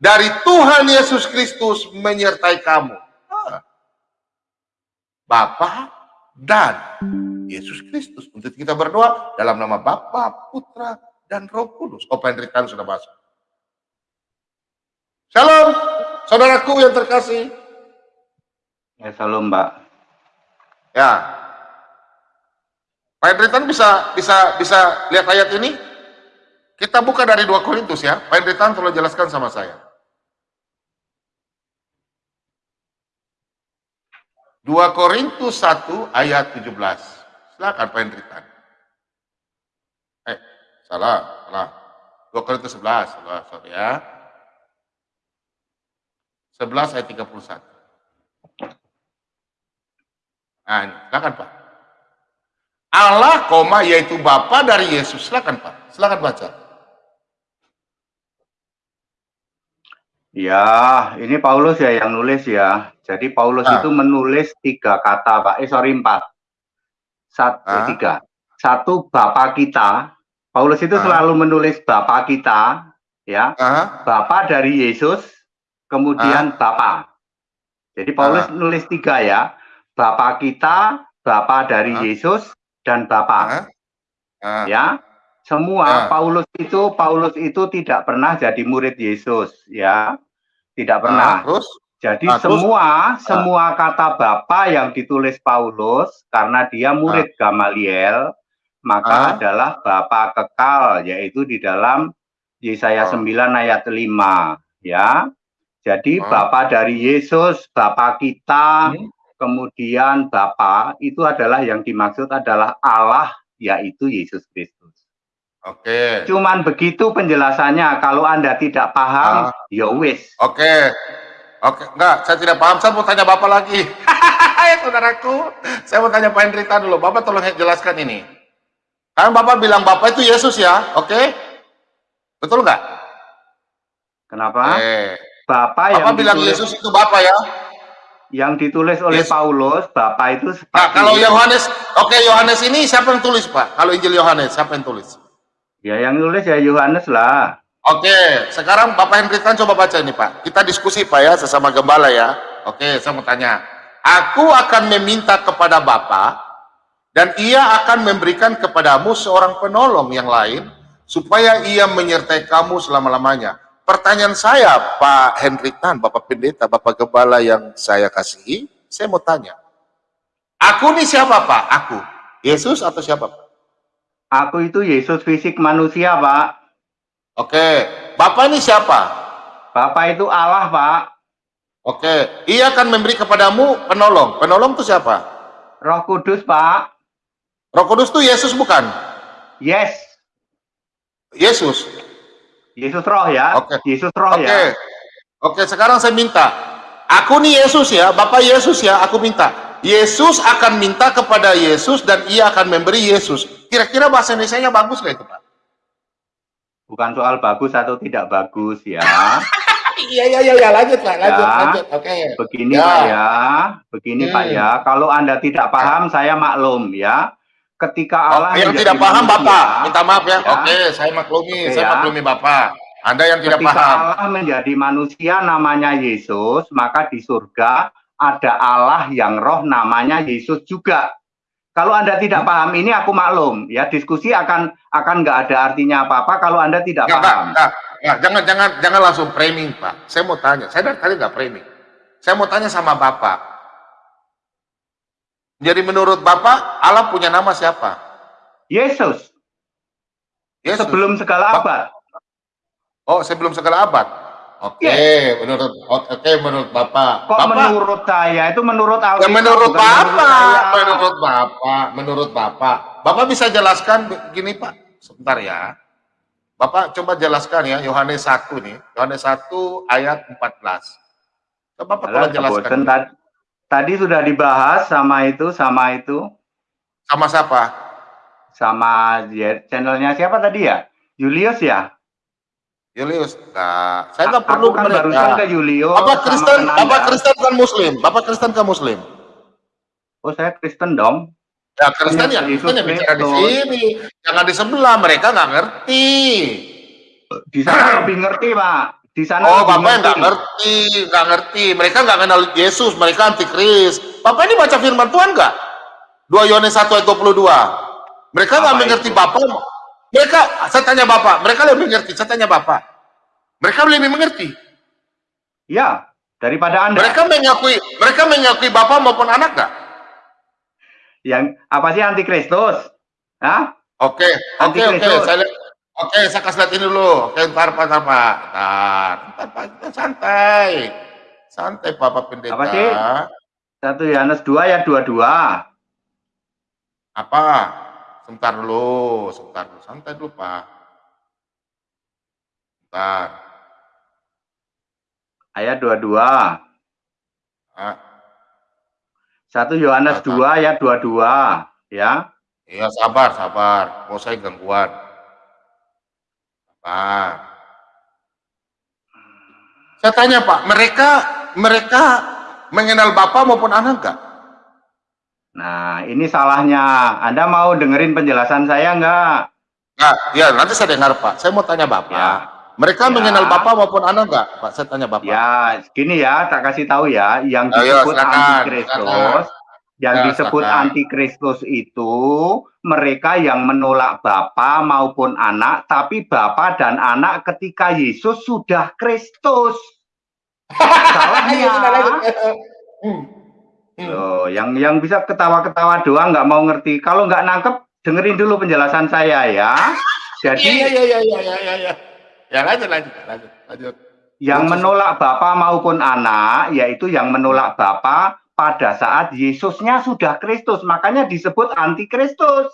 dari Tuhan Yesus Kristus menyertai kamu. Ah. Bapa dan Yesus Kristus. Untuk kita berdoa dalam nama Bapa, Putra, dan Roh Kudus. Oh, penderitaan sudah masuk. Shalom, saudaraku yang terkasih. Ya, shalom, Mbak. Ya. Pak Hendritan bisa bisa bisa lihat ayat ini? Kita buka dari 2 Korintus ya. Pak Hendritan tolong jelaskan sama saya. 2 Korintus 1 ayat 17. Silakan Pak Hendritan. Eh, salah, salah. 2 Korintus 11, salah, sorry ya. 11 ayat 31. Nah, ini, silakan Pak. Allah, koma, yaitu Bapa dari Yesus. Silakan Pak, silakan baca. Ya, ini Paulus ya yang nulis ya. Jadi Paulus nah. itu menulis tiga kata, Pak. Eh, sorry, empat. Satu, nah. tiga. Satu, Bapak kita. Paulus itu nah. selalu menulis Bapak kita, ya. Nah. Bapak dari Yesus, kemudian nah. Bapak. Jadi Paulus nah. nulis tiga ya. Bapak kita, Bapak dari nah. Yesus, dan Bapak. Nah. Ya. Semua nah. Paulus itu Paulus itu tidak pernah jadi murid Yesus, ya. Tidak ah, pernah. Nah, terus jadi nah, semua terus, semua kata Bapa yang ditulis Paulus karena dia murid nah. Gamaliel, maka nah. adalah Bapa kekal yaitu di dalam Yesaya oh. 9 ayat 5, ya. Jadi oh. Bapa dari Yesus, Bapa kita, hmm. kemudian Bapa itu adalah yang dimaksud adalah Allah yaitu Yesus Kristus. Oke. Cuman begitu penjelasannya. Kalau Anda tidak paham, uh, ya wis. Oke. Oke, enggak, saya tidak paham. Saya mau tanya Bapak lagi. Saudaraku, saya mau tanya Pak Hendrita dulu. Bapak tolong jelaskan ini. Kan Bapak bilang Bapak itu Yesus ya, oke? Betul enggak? Kenapa? Eh. Bapak yang Bapak bilang ditulis, Yesus itu Bapak ya? Yang ditulis oleh Yesus. Paulus, Bapak itu Nah, kalau Yohanes, oke okay, Yohanes ini siapa yang tulis Pak? Kalau Injil Yohanes, siapa yang tulis? Ya yang nulis ya Yohanes lah. Oke, sekarang Bapak Hendrikan coba baca ini Pak. Kita diskusi Pak ya sesama gembala ya. Oke, saya mau tanya. Aku akan meminta kepada Bapak dan ia akan memberikan kepadamu seorang penolong yang lain supaya ia menyertai kamu selama-lamanya. Pertanyaan saya Pak Hendrikan, Bapak Pendeta, Bapak Gembala yang saya kasihi, saya mau tanya. Aku ini siapa Pak? Aku. Yesus atau siapa Pak? Aku itu Yesus fisik manusia, Pak. Oke. Bapak ini siapa? Bapak itu Allah, Pak. Oke. Ia akan memberi kepadamu penolong. Penolong itu siapa? Roh Kudus, Pak. Roh Kudus itu Yesus bukan? Yes. Yesus. Yesus roh ya. Oke. Yesus roh Oke. ya. Oke, sekarang saya minta. Aku nih Yesus ya, Bapak Yesus ya, aku minta Yesus akan minta kepada Yesus dan ia akan memberi Yesus. Kira-kira bahasa Indonesia-nya bagus nggak itu, Pak? Bukan soal bagus atau tidak bagus ya. Iya, iya, iya, ya, lanjut, Pak. Lanjut, ya, lanjut. Oke. Okay. Begini, ya. Pak ya. Begini, hmm. Pak ya. Kalau Anda tidak paham, saya maklum ya. Ketika oh, Allah oh, yang tidak paham, manusia, Bapak. Minta maaf ya. ya. Oke, okay, saya maklumi. Okay, saya ya. maklumi Bapak. Anda yang tidak Ketika paham. Allah menjadi manusia namanya Yesus, maka di surga ada Allah yang roh namanya Yesus juga. Kalau Anda tidak paham ini aku maklum ya diskusi akan akan nggak ada artinya apa-apa kalau Anda tidak nggak, paham. Jangan jangan jangan langsung framing Pak. Saya mau tanya, saya dari tadi nggak framing. Saya mau tanya sama Bapak. Jadi menurut Bapak Allah punya nama siapa? Yesus. Yesus. Sebelum segala abad. Oh, sebelum segala abad. Oke, okay, yes. menurut oke okay, menurut Bapak. Kok Bapak, menurut saya itu menurut Alkitab. Ya menurut Bapak, menurut, menurut Bapak, menurut Bapak. Bapak bisa jelaskan begini Pak, sebentar ya. Bapak coba jelaskan ya Yohanes 1 nih, Yohanes 1 ayat 14. Coba Bapak coba jelaskan. Tadi, tadi sudah dibahas sama itu, sama itu. Sama siapa? Sama channelnya siapa tadi ya? Julius ya? Julius, nah, saya nggak perlu kan barusan ke Julius. Bapak Kristen, Bapak Kristen kan Muslim, Bapak Kristen kan Muslim. Oh saya Kristen dong. Ya Kristen ya, Kristen yang bicara di sini, jangan di sebelah mereka nggak ngerti. Di sana lebih ngerti pak. di sana Oh, Bapak yang nggak ngerti, nggak ngerti. Mereka nggak kenal Yesus, mereka antikris. Bapak ini baca firman Tuhan nggak? 2 Yohanes 1 ayat 22. Mereka nggak mengerti? Bapak. Mereka, saya tanya Bapak, mereka lebih mengerti. Saya tanya Bapak. Mereka lebih mengerti. Ya, daripada Anda. Mereka mengakui, mereka mengakui Bapak maupun anak nggak? Yang apa sih antikristus? Hah? Oke, oke, oke. Saya Oke, saya kasih lihat ini dulu. Oke, ntar Pak, ntar Pak. Ntar, ntar Pak, santai. Santai Bapak Pendeta. Apa sih? 1 Yohanes 2 ya 22. Apa? Sebentar dulu, sebentar dulu. Santai dulu, Pak. Sebentar. Ayat 22. Ah, 1 Yohanes Apa? 2 ayat 22 ya. iya, sabar, sabar. Mau saya gangguan. Sabar. Saya tanya, Pak, mereka mereka mengenal Bapak maupun anak enggak? Nah, ini salahnya. Anda mau dengerin penjelasan saya enggak? Enggak, ya nanti saya dengar, Pak. Saya mau tanya Bapak. Ya. Mereka Ya. mengenal Bapak maupun anak enggak? Pak, saya tanya Bapak. Ya, gini ya, tak kasih tahu ya, yang Ayo, disebut silakan, antikristus, yang Ya, disebut silakan. antikristus itu mereka yang menolak Bapa maupun anak, tapi Bapa dan anak ketika Yesus sudah Kristus. Salahnya. Hmm. Loh, yang yang bisa ketawa-ketawa doang nggak mau ngerti. Kalau nggak nangkep, dengerin dulu penjelasan saya ya. Iya, Jadi iya, iya, iya, iya, iya, iya. Ya, lanjut, lanjut, lanjut, lanjut. yang menolak Bapa maupun anak, yaitu yang menolak Bapa pada saat Yesusnya sudah Kristus, makanya disebut antikristus.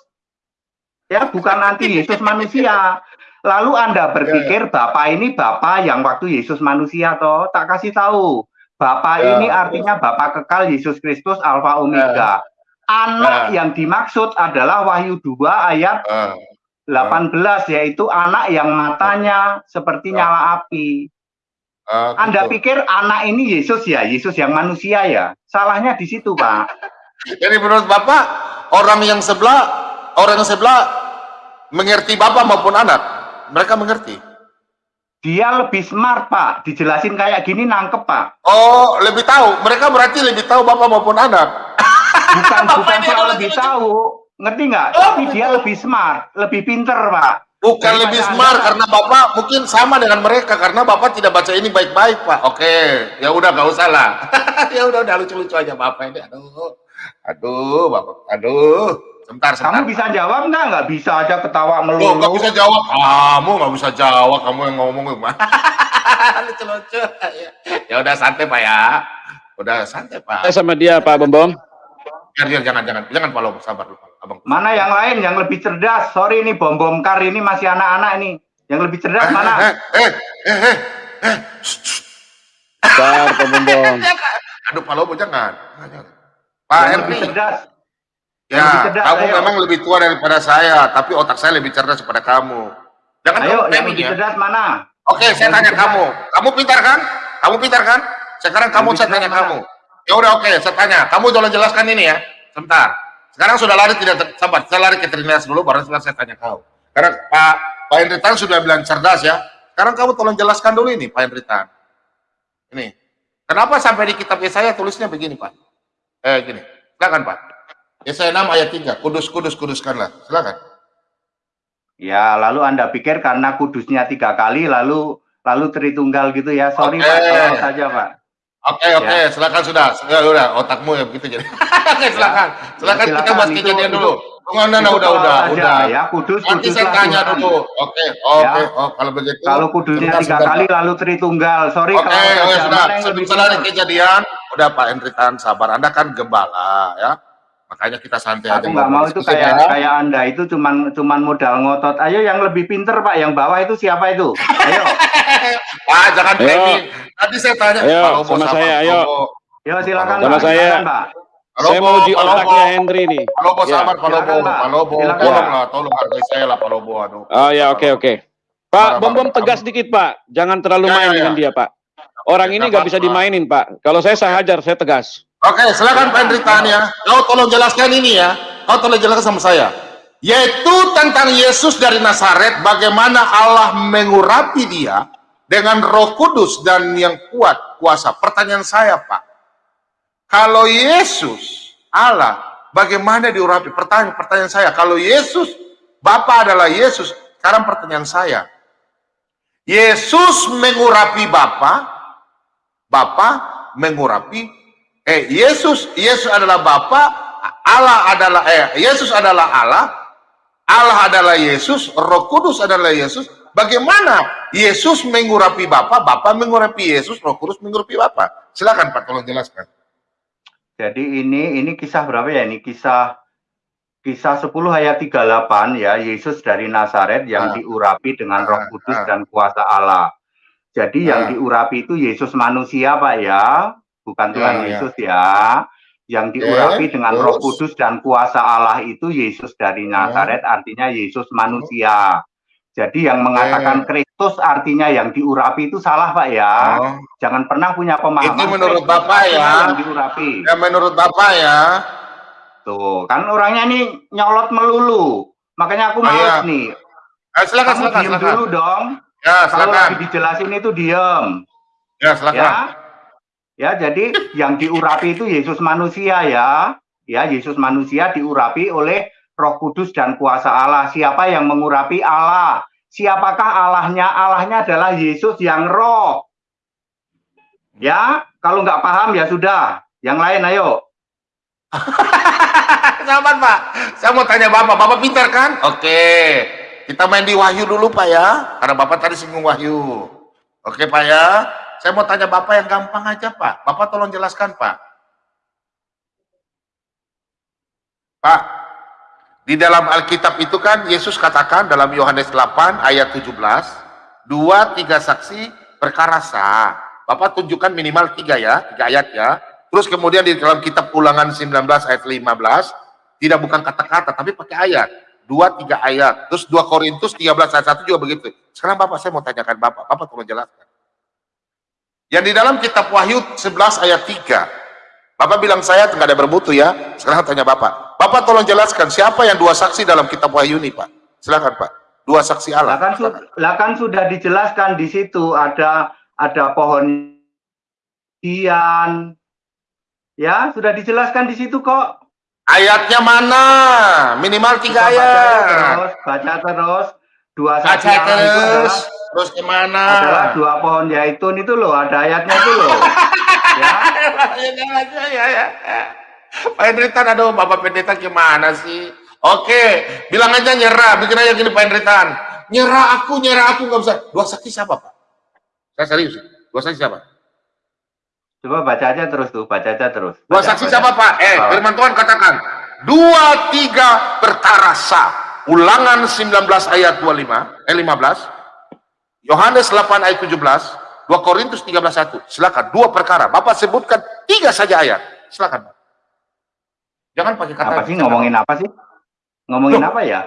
Ya, bukan anti Yesus manusia. Lalu Anda berpikir Bapa ini Bapa yang waktu Yesus manusia toh? Tak kasih tahu. Bapa Ya. ini artinya Bapa kekal Yesus Kristus Alfa Omega. Anak yang dimaksud adalah Wahyu 2 ayat Ah, 18 yaitu anak yang matanya seperti Ya. nyala api. Anda gitu. pikir anak ini Yesus ya, Yesus yang manusia ya? Salahnya di situ, Pak. Jadi menurut Bapak, orang yang sebelah, orang yang sebelah mengerti Bapak maupun anak. Mereka mengerti. Dia lebih smart, Pak. Dijelasin kayak gini nangkep, Pak. Oh, lebih tahu. Mereka berarti lebih tahu Bapak maupun anak. Bukan Bapak bukan soal kalau lebih lucu-lucu. tahu, ngerti nggak? Oh, Tapi dia lebih smart, lebih pinter, Pak. Bukan Daripada lebih Anda- smart karena Bapak mungkin sama dengan mereka karena Bapak tidak baca ini baik-baik, Pak. Oke, ya udah nggak usah lah. ya udah udah lucu-lucu aja Bapak ini. Aduh. Aduh, Bapak. Aduh. Sebentar, sebentar. Kamu bisa jawab nggak? Nggak bisa aja ketawa melulu. nggak bisa jawab. Kamu nggak bisa jawab. Kamu yang ngomong gimana? Lucu-lucu. Ya. ya udah santai Pak ya. Udah santai Pak. Saya sama dia Pak. Biar, biar, jangan, jangan, jangan Pak Lobo, sabar dulu, Pak. Abang. Mana yang lain yang lebih cerdas? Sorry ini bom bom kar ini masih anak-anak ini. Yang lebih cerdas Eh, mana? eh, eh, eh, eh. Bentar Pak Bembong. Jangan. Aduh, Pak jangan. Jangan, jangan. Pak Yang lebih Henry, cerdas. Ya, cerdas, kamu ayo. memang lebih tua daripada saya, tapi otak saya lebih cerdas daripada kamu. Jangan Ayo, kamu yang lebih ya. cerdas mana? Oke, saya Yang tanya lebih kamu. Kamu pintar kan? Kamu pintar kan? Sekarang kamu saya tanya cerdas kamu. Ya udah oke, saya tanya. Kamu tolong jelaskan ini ya. Sebentar. Sekarang sudah lari tidak sabar. Saya lari ke Trinitas dulu baru setelah saya tanya kau. Karena Pak Pak Henry Tan sudah bilang cerdas ya. Sekarang kamu tolong jelaskan dulu ini Pak Henry Tan. Ini. Kenapa sampai di kitab Yesaya tulisnya begini, Pak? Eh gini. Silakan, Pak. Yesaya 6 ayat 3. Kudus kudus kuduskanlah. Silakan. Ya, lalu Anda pikir karena kudusnya tiga kali, lalu lalu Tritunggal gitu ya? Sorry Oke. Pak, tolong saja Pak. Oke oke, silakan sudah. Ya udah, otakmu ya begitu jadi. oke, silakan. Silakan kita bahas kejadian dulu. Enggak, enggak, Itu udah udah saja, udah. Ya, kudus, Nanti saya kuduslah tanya Tuhan. dulu. Oke, oke. Ya. Oh, kalau begitu. Kalau kudusnya sebentar, tiga sebentar, kali, lalu Tritunggal. Sorry Oke, kalau oke, saja. sudah. Sebelum benar? kejadian, udah Pak Henry Tan sabar. Anda kan gembala ya. Makanya kita santai aja. Aku nggak mau itu kayak ya. kayak Anda itu cuman cuman modal ngotot. Ayo yang lebih pinter Pak, yang bawah itu siapa itu? Ayo, Pak, jangan Ayo. framing. Nanti saya tanya. Ayo, Pak sama sabar, saya, Pak ayo. Yo silakan Sama Pak. saya. Silakan, Pak. Pak Saya mau uji Pak otaknya Henry nih. Pak Lobo Ya. sabar, Pak Lobo. Silakan, Pak. Pak Lobo, Silakan, tolonglah, tolong hargai saya lah Pak Lobo. Aduh. Oh ya oke oke. Pak Marah, Bom Bom tegas dikit Pak. Jangan terlalu Ya, main ya, ya. dengan dia Pak. Orang Ya, ini nggak bisa dimainin Pak. Kalau saya saya hajar, saya tegas. Oke, silakan Pak Tan ya. Kau tolong jelaskan ini ya. Kau tolong jelaskan sama saya. Yaitu tentang Yesus dari Nazaret, bagaimana Allah mengurapi dia, dengan roh kudus dan yang kuat kuasa. Pertanyaan saya Pak, kalau Yesus Allah bagaimana diurapi? Pertanyaan, pertanyaan saya, kalau Yesus Bapa adalah Yesus, sekarang pertanyaan saya, Yesus mengurapi Bapa, Bapa mengurapi eh Yesus Yesus adalah Bapa, Allah adalah eh Yesus adalah Allah, Allah adalah Yesus, Roh Kudus adalah Yesus. Bagaimana Yesus mengurapi Bapa, Bapa mengurapi Yesus, Roh Kudus mengurapi Bapa? Silakan Pak, tolong jelaskan. Jadi ini ini kisah berapa ya? Ini kisah kisah 10 ayat 38 ya, Yesus dari Nazaret yang ah. diurapi dengan Roh ah, Kudus ah. dan kuasa Allah. Jadi yang Ah. diurapi itu Yesus manusia, Pak ya, bukan Tuhan Ya, ya. Yesus ya. Yang diurapi dengan Roh terus? Kudus dan kuasa Allah itu Yesus dari Nazaret, artinya Yesus manusia. Jadi yang mengatakan Kristus artinya yang diurapi itu salah, Pak ya. Oh. Jangan pernah punya pemahaman. Itu menurut Kristus Bapak ya. Yang diurapi. Ya menurut Bapak ya, Tuh, kan orangnya nih nyolot melulu. Makanya aku Oh, males iya. nih. eh, silakan Kamu silakan silakan. dulu dong. Ya Kalau lagi dijelasin itu diem. Ya silakan. Ya. Ya, jadi yang diurapi itu Yesus manusia ya. Ya, Yesus manusia diurapi oleh Roh Kudus dan kuasa Allah. Siapa yang mengurapi Allah? Siapakah Allahnya? Allahnya adalah Yesus yang roh. Ya, kalau nggak paham ya sudah. Yang lain ayo. Sahabat Pak, saya mau tanya Bapak, Bapak pintar kan? Oke, kita main di Wahyu dulu Pak ya, karena Bapak tadi singgung Wahyu. Oke Pak ya, saya mau tanya Bapak yang gampang aja Pak. Bapak tolong jelaskan Pak. Pak, di dalam Alkitab itu kan Yesus katakan dalam Yohanes 8 ayat 17, dua tiga saksi perkara sah. Bapak tunjukkan minimal tiga ya, tiga ayat ya. Terus kemudian di dalam kitab ulangan 19 ayat 15, tidak bukan kata-kata tapi pakai ayat. Dua, tiga ayat. Terus 2 Korintus 13 ayat 1 juga begitu. Sekarang Bapak saya mau tanyakan Bapak. Bapak tolong jelaskan. Yang di dalam kitab Wahyu 11 ayat 3. Bapak bilang saya nggak ada bermutu ya. Sekarang tanya Bapak. Bapak tolong jelaskan siapa yang dua saksi dalam kitab Wahyu ini Pak. Silakan Pak. Dua saksi Allah. Lah kan, su- kan sudah dijelaskan di situ ada ada pohon dian. Ya, sudah dijelaskan di situ kok. Ayatnya mana? Minimal tiga Kita baca ayat. terus, baca terus. Dua Baca saksi Allah itu terus. adalah, Terus ke mana? adalah dua pohon zaitun itu loh, ada ayatnya itu loh. ya, ya, ya, ya. Pak Hendritan, aduh Bapak Pendeta gimana sih? Oke, bilang aja nyerah, bikin aja gini Pak Hendritan. Nyerah aku, nyerah aku nggak bisa. Dua saksi siapa Pak? Saya serius. Dua saksi siapa? coba baca aja terus tuh, baca aja terus. Dua Baca, saksi baca. siapa Pak? Eh, Oh. firman Tuhan katakan, dua tiga perkara sah. Ulangan 19 ayat 25, eh 15, Yohanes 8 ayat 17, 2 Korintus 13 1. Silakan, dua perkara. Bapak sebutkan tiga saja ayat. Silakan Pak. Jangan pakai kata Apa sih ngomongin apa sih? Ngomongin Loh. apa ya?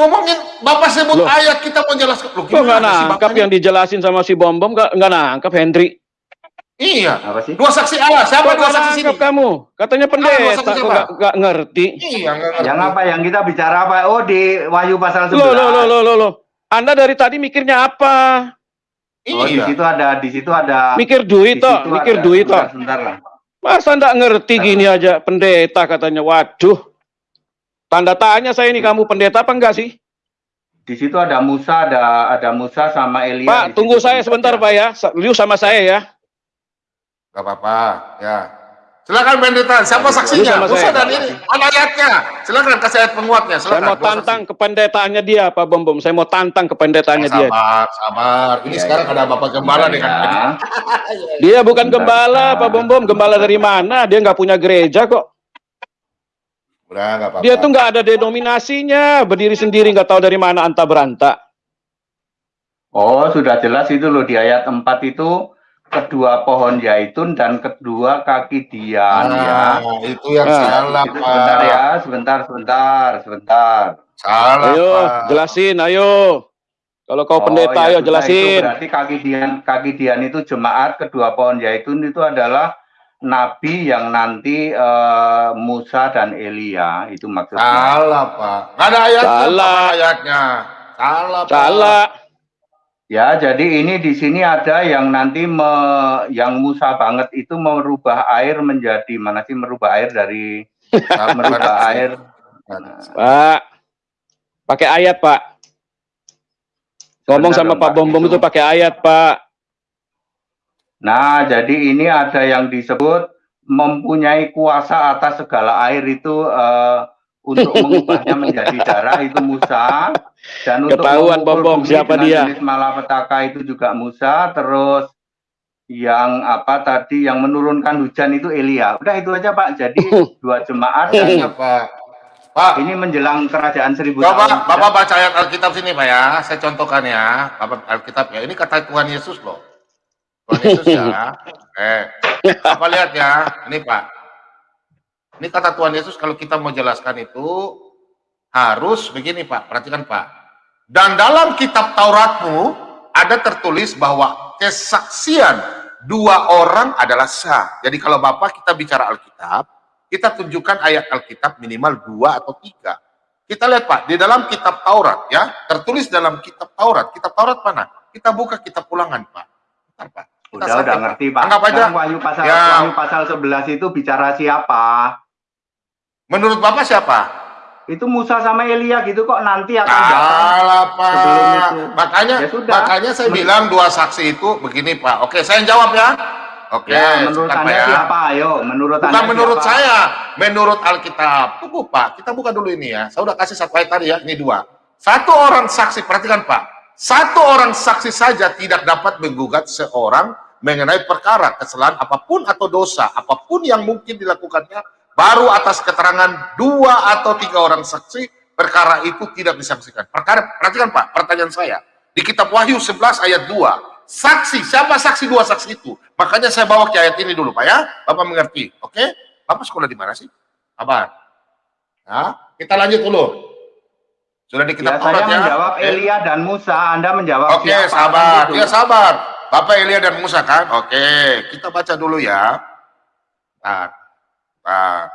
ngomongin Bapak sebut Loh. ayat kita mau jelaskan. Loh, gimana sih nangkap Bapak yang dijelasin sama si Bom Bom nggak nggak nangkap Hendri? Iya. Apa sih? Dua saksi Allah. Siapa Kok dua nggak saksi sini? kamu? Katanya dua pendeta saksi kok siapa? nggak nggak ngerti. Iya, nggak ngerti. Yang apa? Yang kita bicara apa? Oh, di Wahyu pasal 11. Loh, loh, loh, loh, loh, loh. Anda dari tadi mikirnya apa? Oh, di Iya. situ ada, di situ ada. Mikir duit toh, mikir ada- duit toh. Sebentar, sebentar lah. Masa ndak ngerti gini aja pendeta katanya. Waduh. Tanda tanya saya ini kamu pendeta apa enggak sih? Di situ ada Musa, ada ada Musa sama Elia. Pak, tunggu saya sebentar Pak ya. Lu sama saya ya. Gak apa-apa, ya. Silakan Pendeta, siapa saksinya? Musa saya. dan ini, mana ayatnya? Silakan kasih ayat penguatnya, Saya silakan. mau Dua tantang kependetaannya dia Pak Bom Bom. Saya mau tantang kependetaannya dia. Sabar, sabar. Ini Iya, sekarang iya. ada Bapak Gembala Bentar, dengan ya. Dia bukan Bentar, gembala bentar. Pak Bom Bom. Gembala dari mana? Dia nggak punya gereja kok. Udah, gak apa-apa. Dia tuh nggak ada denominasinya. Berdiri sendiri nggak tahu dari mana anta beranta. Oh, sudah jelas itu loh di ayat 4 itu kedua pohon zaitun dan kedua kaki dian ya. Nah, itu yang Ah, salah, Itu Pak. sebentar ya, sebentar, sebentar, sebentar. Salah, Ayo, Pak. jelasin, ayo. Kalau kau Oh, pendeta, ya ayo sudah, Itu jelasin. berarti kaki dian, kaki dian itu jemaat kedua pohon zaitun itu adalah nabi yang nanti eh, Musa dan Elia itu maksudnya. Salah, Pak. Ada ayatnya. Salah. Ayatnya. Salah, Pak. Salah. Ya, jadi ini di sini ada yang nanti me, yang Musa banget itu merubah air menjadi mana sih merubah air dari merubah air. Pak, pakai ayat Pak. Ngomong Benar sama Pak Pak, Bom Bom itu. itu pakai ayat Pak. Nah, jadi ini ada yang disebut mempunyai kuasa atas segala air itu eh, untuk mengubahnya menjadi darah itu Musa dan untuk Ketahuan, memukul Bom Bom, bumi siapa dia? jenis malapetaka itu juga Musa terus yang apa tadi yang menurunkan hujan itu Elia. Udah itu aja Pak. Jadi dua jemaat dan Pak. Pak, ini menjelang kerajaan seribu Bapak, tahun. Bapak baca ayat Alkitab sini Pak ya. Saya contohkan ya. Bapak Alkitab ya. Ini kata Tuhan Yesus loh. Tuhan Yesus ya. Eh, Bapak lihat ya. Ini Pak. Ini kata Tuhan Yesus kalau kita mau jelaskan itu harus begini Pak. Perhatikan Pak. Dan dalam kitab Tauratmu ada tertulis bahwa kesaksian dua orang adalah sah. Jadi kalau Bapak kita bicara Alkitab, kita tunjukkan ayat Alkitab minimal dua atau tiga. Kita lihat Pak, di dalam kitab Taurat ya, tertulis dalam kitab Taurat. Kitab Taurat mana? Kita buka kitab ulangan Pak. Bentar, Pak. Kita Udah sampai, udah ngerti Pak. Anggap aja. Wahyu pasal Ya. Wahyu pasal 11 itu bicara siapa? Menurut Bapak siapa? Itu Musa sama Elia gitu kok nanti akan. Salah Pak. itu. Makanya, Ya sudah. makanya saya Men- bilang dua saksi itu begini Pak. Oke, saya jawab ya. Oke, ya, menurut Anda ya. siapa? Ayo, menurut Bukan Anda menurut siapa? saya, menurut Alkitab. Tunggu Pak, kita buka dulu ini ya. Saya udah kasih satu ayat tadi ya, ini dua. Satu orang saksi, perhatikan Pak. Satu orang saksi saja tidak dapat menggugat seorang mengenai perkara kesalahan apa pun atau dosa, apa pun yang mungkin dilakukannya, baru atas keterangan dua atau tiga orang saksi, perkara itu tidak disaksikan. Perkara, perhatikan Pak, pertanyaan saya. Di kitab Wahyu 11 ayat 2, saksi, siapa saksi dua saksi itu? Makanya saya bawa ke ayat ini dulu Pak ya, Bapak mengerti, oke? Bapak sekolah di mana sih? Sabar. Ya, kita lanjut dulu. Sudah di Ya, kitab saya Taurat ya. menjawab Oke. Elia dan Musa, Anda menjawab Oke, siapa? sabar. Ya, sabar. Bapak Elia dan Musa kan? Oke, kita baca dulu ya. Nah, nah.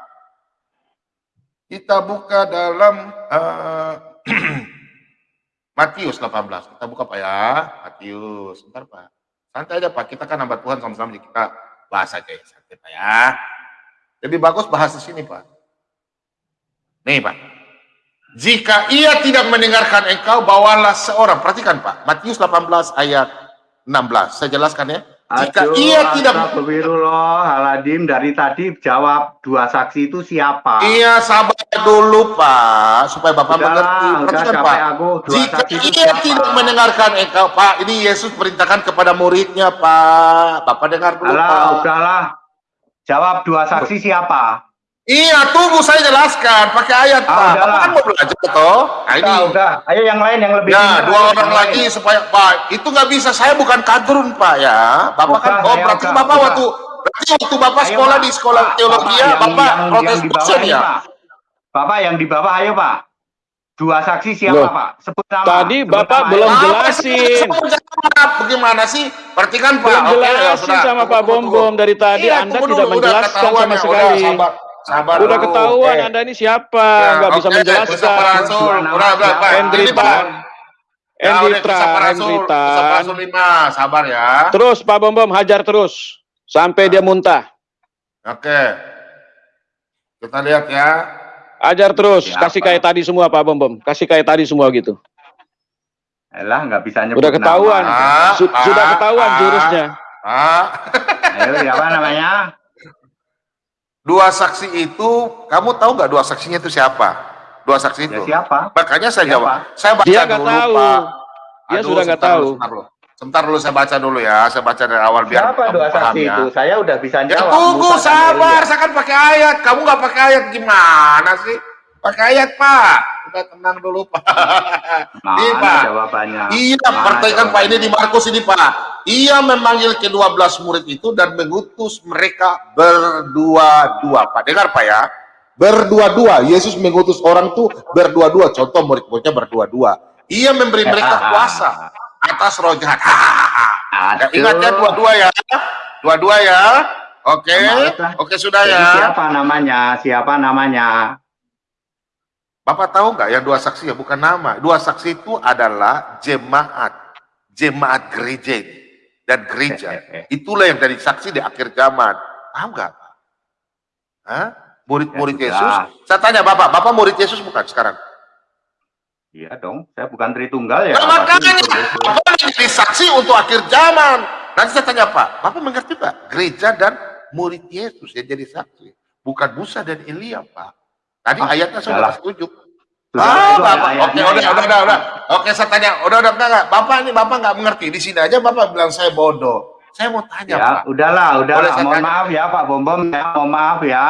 Kita buka dalam eh, Matius 18. Kita buka Pak ya. Matius. Sebentar Pak. Santai aja Pak. Kita kan hamba Tuhan sama-sama kita bahas aja ya. Santai Pak ya. Lebih bagus bahas di sini Pak. Nih Pak. Jika ia tidak mendengarkan engkau, bawalah seorang. Perhatikan Pak. Matius 18 ayat 16. Saya jelaskan ya. Jika Aduh, ia tidak Astagfirullahaladzim, dari tadi jawab dua saksi itu siapa? Iya sabar dulu Pak, supaya Bapak Udahlah, mengerti. udah Perhatikan Pak. aku, dua Jika saksi ia siapa? tidak mendengarkan engkau, Pak, ini Yesus perintahkan kepada muridnya Pak. Bapak dengar dulu Alah, Pak. udahlah. Jawab dua saksi siapa? Iya, tunggu saya jelaskan pakai ayat Ah, Pak. Kan mau belajar toh. Nah ini. Udah, udah. Ayo yang lain yang lebih Ya, dua orang lagi lain. supaya Pak, itu nggak bisa. Saya bukan kadrun Pak ya. Bapak kan, Bukan, oh saya berarti Bapak bukan. waktu berarti waktu Bapak Ayo, sekolah Pak. di sekolah Pak, teologi ya, yang- Bapak yang, protes yang di bawah ya. Pak. Bapak yang di bawah, ayo Pak. Dua saksi siapa Loh, Pak? Sebut nama. tadi Sebut Bapak nama, belum jelasin. Bagaimana sih? Perhatikan Pak. Belum Oke, ya jelasin sama Pak tunggu, Bom tunggu. Bom dari tadi Iya, Anda tidak menjelaskan sama ya. sekali. Sabar, Udah dulu. ketahuan Oke. Anda ini siapa, Ya, nggak bisa menjelaskan. Hendri Ini, Tan. Pak. Ya, 5. Sabar ya. Terus Pak Bom Bom hajar terus sampai dia muntah. Oke. Kita lihat ya. Ajar terus, Siapa? kasih kayak tadi semua Pak Bom Bom. Kasih kayak tadi semua gitu. Elah, nggak bisa nyebut Udah ketahuan. nama. Ah, Su- ah, sudah ketahuan ah. jurusnya. Ah, Ayo, siapa namanya? Dua saksi itu, kamu tahu nggak dua saksinya itu siapa? Dua saksi Ya itu. siapa? Makanya saya Siapa? jawab. Saya baca Dia dulu, tahu. Pak. Dia Aduh, sudah nggak tahu. Sebentar dulu. Sebentar dulu saya baca dulu ya. Saya baca dari awal biar Siapa dua paham saksi ya. itu? Saya udah bisa Ya jawab. tunggu, Musa dan sabar. Saya kan pakai ayat. Kamu nggak pakai ayat gimana sih? Pakai ayat, Pak. Udah tenang dulu, Pak. Mana Ini, Pak. jawabannya? Iya, perhatikan Pak ini di Markus ini Pak. Ia memanggil kedua belas murid itu dan mengutus mereka berdua-dua. Pak, dengar Pak ya. Berdua-dua. Yesus mengutus orang tuh berdua-dua. Contoh murid-muridnya berdua-dua. Ia memberi mereka kuasa atas roh jahat. Ya, Aduh. ingat ya dua-dua ya. Dua-dua ya. Oke. Oke sudah Jadi ya. siapa namanya? Siapa namanya? Bapak tahu nggak yang dua saksi ya bukan nama. Dua saksi itu adalah jemaat. jemaat gereja dan gereja. Itulah yang dari saksi di akhir zaman. Paham nggak murid-murid Ya, Yesus saya tanya bapak bapak murid Yesus bukan sekarang? Iya dong, saya bukan Tritunggal ya. Nah, makanya bapak menjadi saksi untuk akhir zaman. Nanti saya tanya Pak bapak mengerti Pak? Gereja dan murid Yesus yang jadi saksi. Bukan Musa dan Elia Pak. Tadi Ah, ayatnya sudah setuju ah, bapak, oke, udah, udah, udah, udah. Oke, saya tanya, udah, udah, enggak, enggak. Bapak ini, bapak nggak mengerti. Di sini aja bapak bilang saya bodoh. Saya mau tanya, Ya, Pak. udahlah, udahlah. Mohon tanya? maaf ya Pak Bom Bom ya, mohon maaf ya.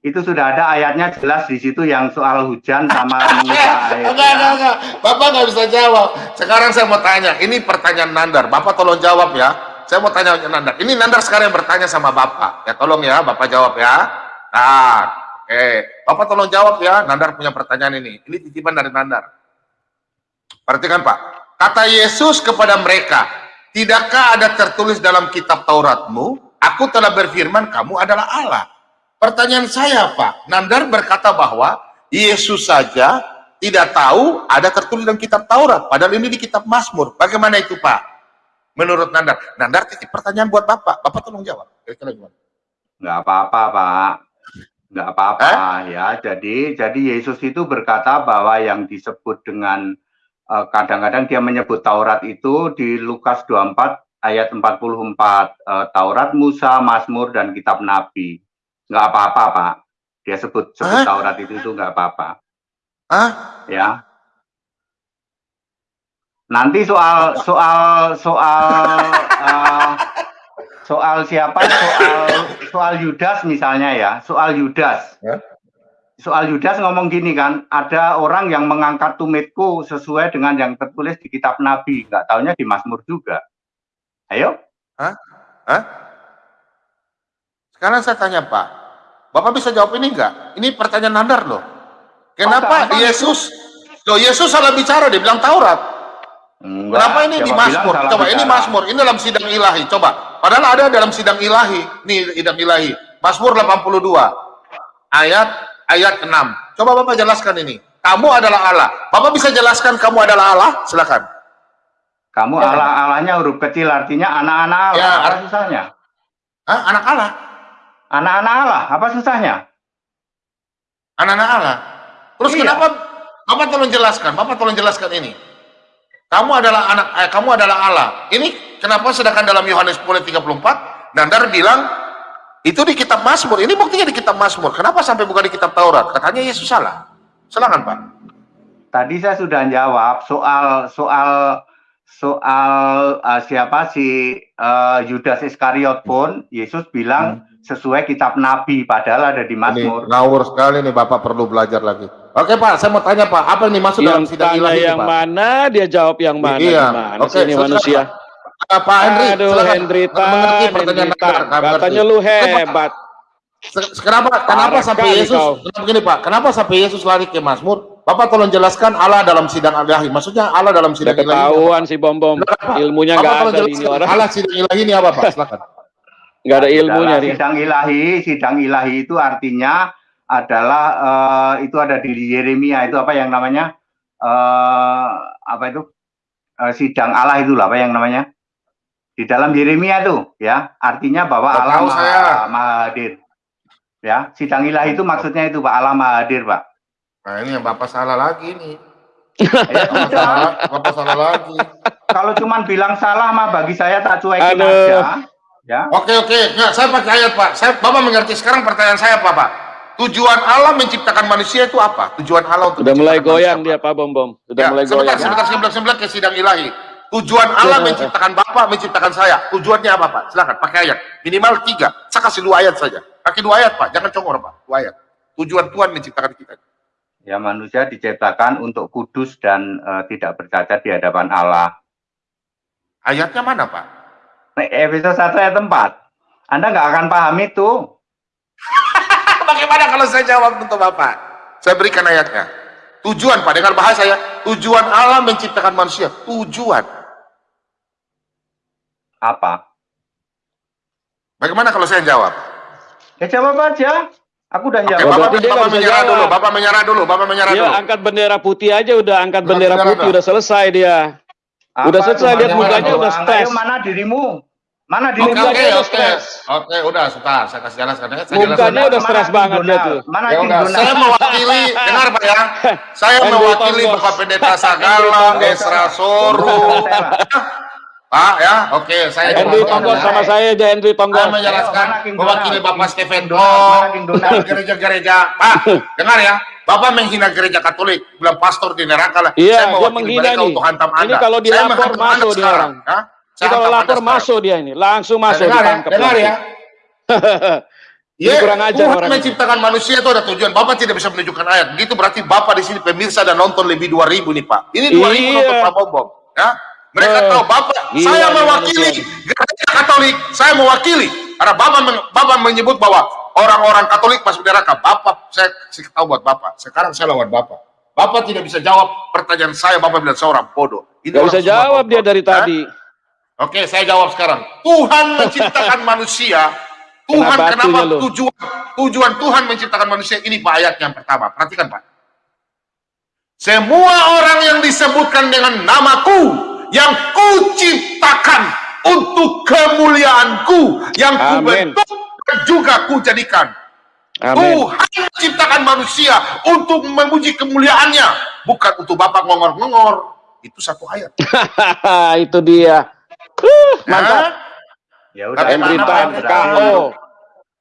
Itu sudah ada ayatnya jelas di situ yang soal hujan sama air. Enggak, enggak, enggak. Bapak nggak bisa jawab. Sekarang saya mau tanya. Ini pertanyaan Nandar. Bapak tolong jawab ya. Saya mau tanya Nandar. Ini Nandar sekarang yang bertanya sama Bapak. Ya tolong ya, Bapak jawab ya. Nah, oke. Bapak tolong jawab ya. Nandar punya pertanyaan ini. Ini titipan dari Nandar. Perhatikan Pak. Kata Yesus kepada mereka, Tidakkah ada tertulis dalam kitab Tauratmu, Aku telah berfirman kamu adalah Allah. Pertanyaan saya Pak, Nandar berkata bahwa Yesus saja tidak tahu ada tertulis dalam kitab Taurat. Padahal ini di kitab Mazmur. Bagaimana itu Pak? Menurut Nandar. Nandar titip pertanyaan buat Bapak. Bapak tolong jawab. Kira-kira gimana? Apa-apa Pak. Nggak apa-apa ya. Jadi jadi Yesus itu berkata bahwa yang disebut dengan eh, kadang-kadang dia menyebut Taurat itu di Lukas 24 ayat 44 eh, Taurat Musa, Mazmur dan kitab Nabi. Nggak apa-apa Pak. Dia sebut sebut Hah? Taurat itu itu nggak apa-apa. Hah? ya. Nanti soal soal soal eh, soal siapa? Soal soal Yudas misalnya ya, soal Yudas. Ya. Soal Yudas ngomong gini kan, ada orang yang mengangkat tumitku sesuai dengan yang tertulis di kitab Nabi, nggak taunya di Mazmur juga. Ayo, Hah? Sekarang saya tanya Pak, Bapak bisa jawab ini enggak? Ini pertanyaan Nandar loh. Kenapa gampang Yesus, loh Yesus salah bicara, dia bilang Taurat. Enggak, Kenapa ini di Mazmur? Coba ini bicara? Mazmur, ini dalam sidang ilahi. Coba, padahal ada dalam sidang ilahi. Nih sidang ilahi. Mazmur 82 ayat ayat 6. Coba Bapak jelaskan ini. Kamu adalah Allah. Bapak bisa jelaskan kamu adalah Allah? Silakan. Kamu Ya. Allah Allahnya huruf kecil artinya anak-anak Allah. Ya, apa ar- susahnya? Hah? Anak Allah. Anak-anak Allah, apa susahnya? Anak-anak Allah. Terus Iya. kenapa Bapak tolong jelaskan, Bapak tolong jelaskan ini. Kamu adalah anak eh, kamu adalah Allah. Ini kenapa sedangkan dalam Yohanes 10:34 Nandar bilang itu di kitab Mazmur. Ini buktinya di kitab Mazmur. Kenapa sampai bukan di kitab Taurat? Katanya Yesus salah. Silakan, Pak. Tadi saya sudah jawab soal soal soal uh, siapa si uh, Yudas Iskariot pun Yesus bilang sesuai kitab Nabi padahal ada di Mazmur. ngawur sekali nih Bapak perlu belajar lagi. Oke, Pak, saya mau tanya, Pak, apa ini masuk dalam Yang sidang tanya ilahi ini, yang Pak? mana, dia jawab yang mana. Iya. Oke, ini manusia? Pak Henry, Aduh, silakan. Hendrita, mengerti pertanyaan Hendrita. Mengerti. Katanya lu hebat. Kenapa kenapa Parah sampai Yesus kau. kenapa begini Pak? Kenapa sampai Yesus lari ke Mazmur? Bapak tolong jelaskan Allah dalam sidang ilahi. Maksudnya Allah dalam sidang ilahi. ketahuan si bom bom. Silakan. Ilmunya nggak ada di ini orang. Allah sidang ilahi ini apa Pak? Silakan. Nggak ada ilmunya. Sidang ilahi, sidang ilahi itu artinya adalah eh, itu ada di Yeremia itu apa yang namanya? eh apa itu? Eh, sidang Allah itu lah apa yang namanya? Di dalam Yeremia tuh ya, artinya bahwa Nggak Allah tahu maha, saya. maha hadir. Ya, sidang ilahi itu maksudnya itu Pak Allah maha hadir, Pak. Nah ini yang Bapak salah lagi nih. Ya Bapak sudah. salah, Bapak salah lagi. Kalau cuman bilang salah mah bagi saya tak cuekin Aduh. aja. Ya. Oke oke, nggak saya pakai ayat Pak. Saya Bapak mengerti sekarang pertanyaan saya apa Pak? Tujuan Allah menciptakan manusia itu apa? Tujuan Allah untuk Udah mulai goyang manusia, dia Pak Bom Bom. Udah Ya, mulai sebentar, goyang. sebentar, sebentar, sebentar ke sidang ilahi. Tujuan Allah menciptakan Bapak, menciptakan saya. Tujuannya apa, Pak? Silakan, pakai ayat. Minimal tiga. Saya kasih dua ayat saja. Pakai dua ayat, Pak. Jangan congor, Pak. Dua ayat. Tujuan Tuhan menciptakan kita. Ya manusia diciptakan untuk kudus dan eh, tidak bercacat di hadapan Allah. Ayatnya mana, Pak? Nah, Efesus 1 ayat 4. Anda nggak akan paham itu. Bagaimana kalau saya jawab untuk Bapak? Saya berikan ayatnya. Tujuan, Pak. Dengan bahasa saya. Tujuan Allah menciptakan manusia. Tujuan. Apa? Bagaimana kalau saya jawab? Ya jawab aja. Aku udah Oke, jawab. Bapak, dia Bapak nggak bisa menyerah jawab. dulu. Bapak menyerah dulu. Bapak menyerah Dia dulu. angkat bendera putih aja udah angkat Angkat bendera bendera putih dah. udah selesai dia. Udah selesai, lihat mukanya udah stres. Mana dirimu? Mana Oke, dirimu? oke, oke. stres. Oke, udah, sebentar. Saya kasih jalan sekarang. Saya Mukanya udah stres banget dia tuh. Mana Ya udah, saya mewakili, dengar Pak ya. Saya mewakili. Bapak Pendeta Sagala, Esra Soru. Pak ya, oke, saya Henry ya. sama saya aja Henry Saya Tonggos. menjelaskan mewakili? Bapak Stephen dan gereja-gereja. Pak, dengar ya. Bapak menghina gereja Katolik, bilang pastor di neraka lah. Iya, saya dia mewakili menghina nih. untuk hantam Anda. Ini kalau Saya dilapor masuk dia sekarang, orang. ya. Ini Saya kalau lapor masuk dia ini, langsung Nah, masuk dengar ya, ditangkap. dengar ya. Ya, Ini kurang ajar Tuhan orang ini. menciptakan manusia itu ada tujuan. Bapak tidak bisa menunjukkan ayat. Begitu berarti Bapak di sini pemirsa dan nonton lebih 2000 nih Pak. Ini 2000 Iya. nonton Pak Bom Ya. Mereka Eh, tahu Bapak, gila saya nih mewakili manusia. gereja Katolik. Saya mewakili. Karena Bapak, men- Bapak menyebut bahwa orang-orang Katolik masuk neraka. Bapak, saya kasih tahu buat Bapak. Sekarang saya lawan Bapak. Bapak tidak bisa jawab pertanyaan saya. Bapak bilang saya orang bodoh. Ini Gak orang bisa jawab bodoh. dia dari Hah? tadi. Oke, saya jawab sekarang. Tuhan menciptakan manusia. Tuhan Kena kenapa lu. tujuan tujuan Tuhan menciptakan manusia ini Pak ayat yang pertama. Perhatikan Pak. Semua orang yang disebutkan dengan namaku yang kuciptakan untuk kemuliaanku yang kubentuk dan juga kujadikan. Amin. Tuhan menciptakan manusia untuk memuji kemuliaannya, bukan untuk bapak ngongor-ngongor. Itu satu ayat. itu dia. Uh, mantap. Ya udah, Tapi mana KO.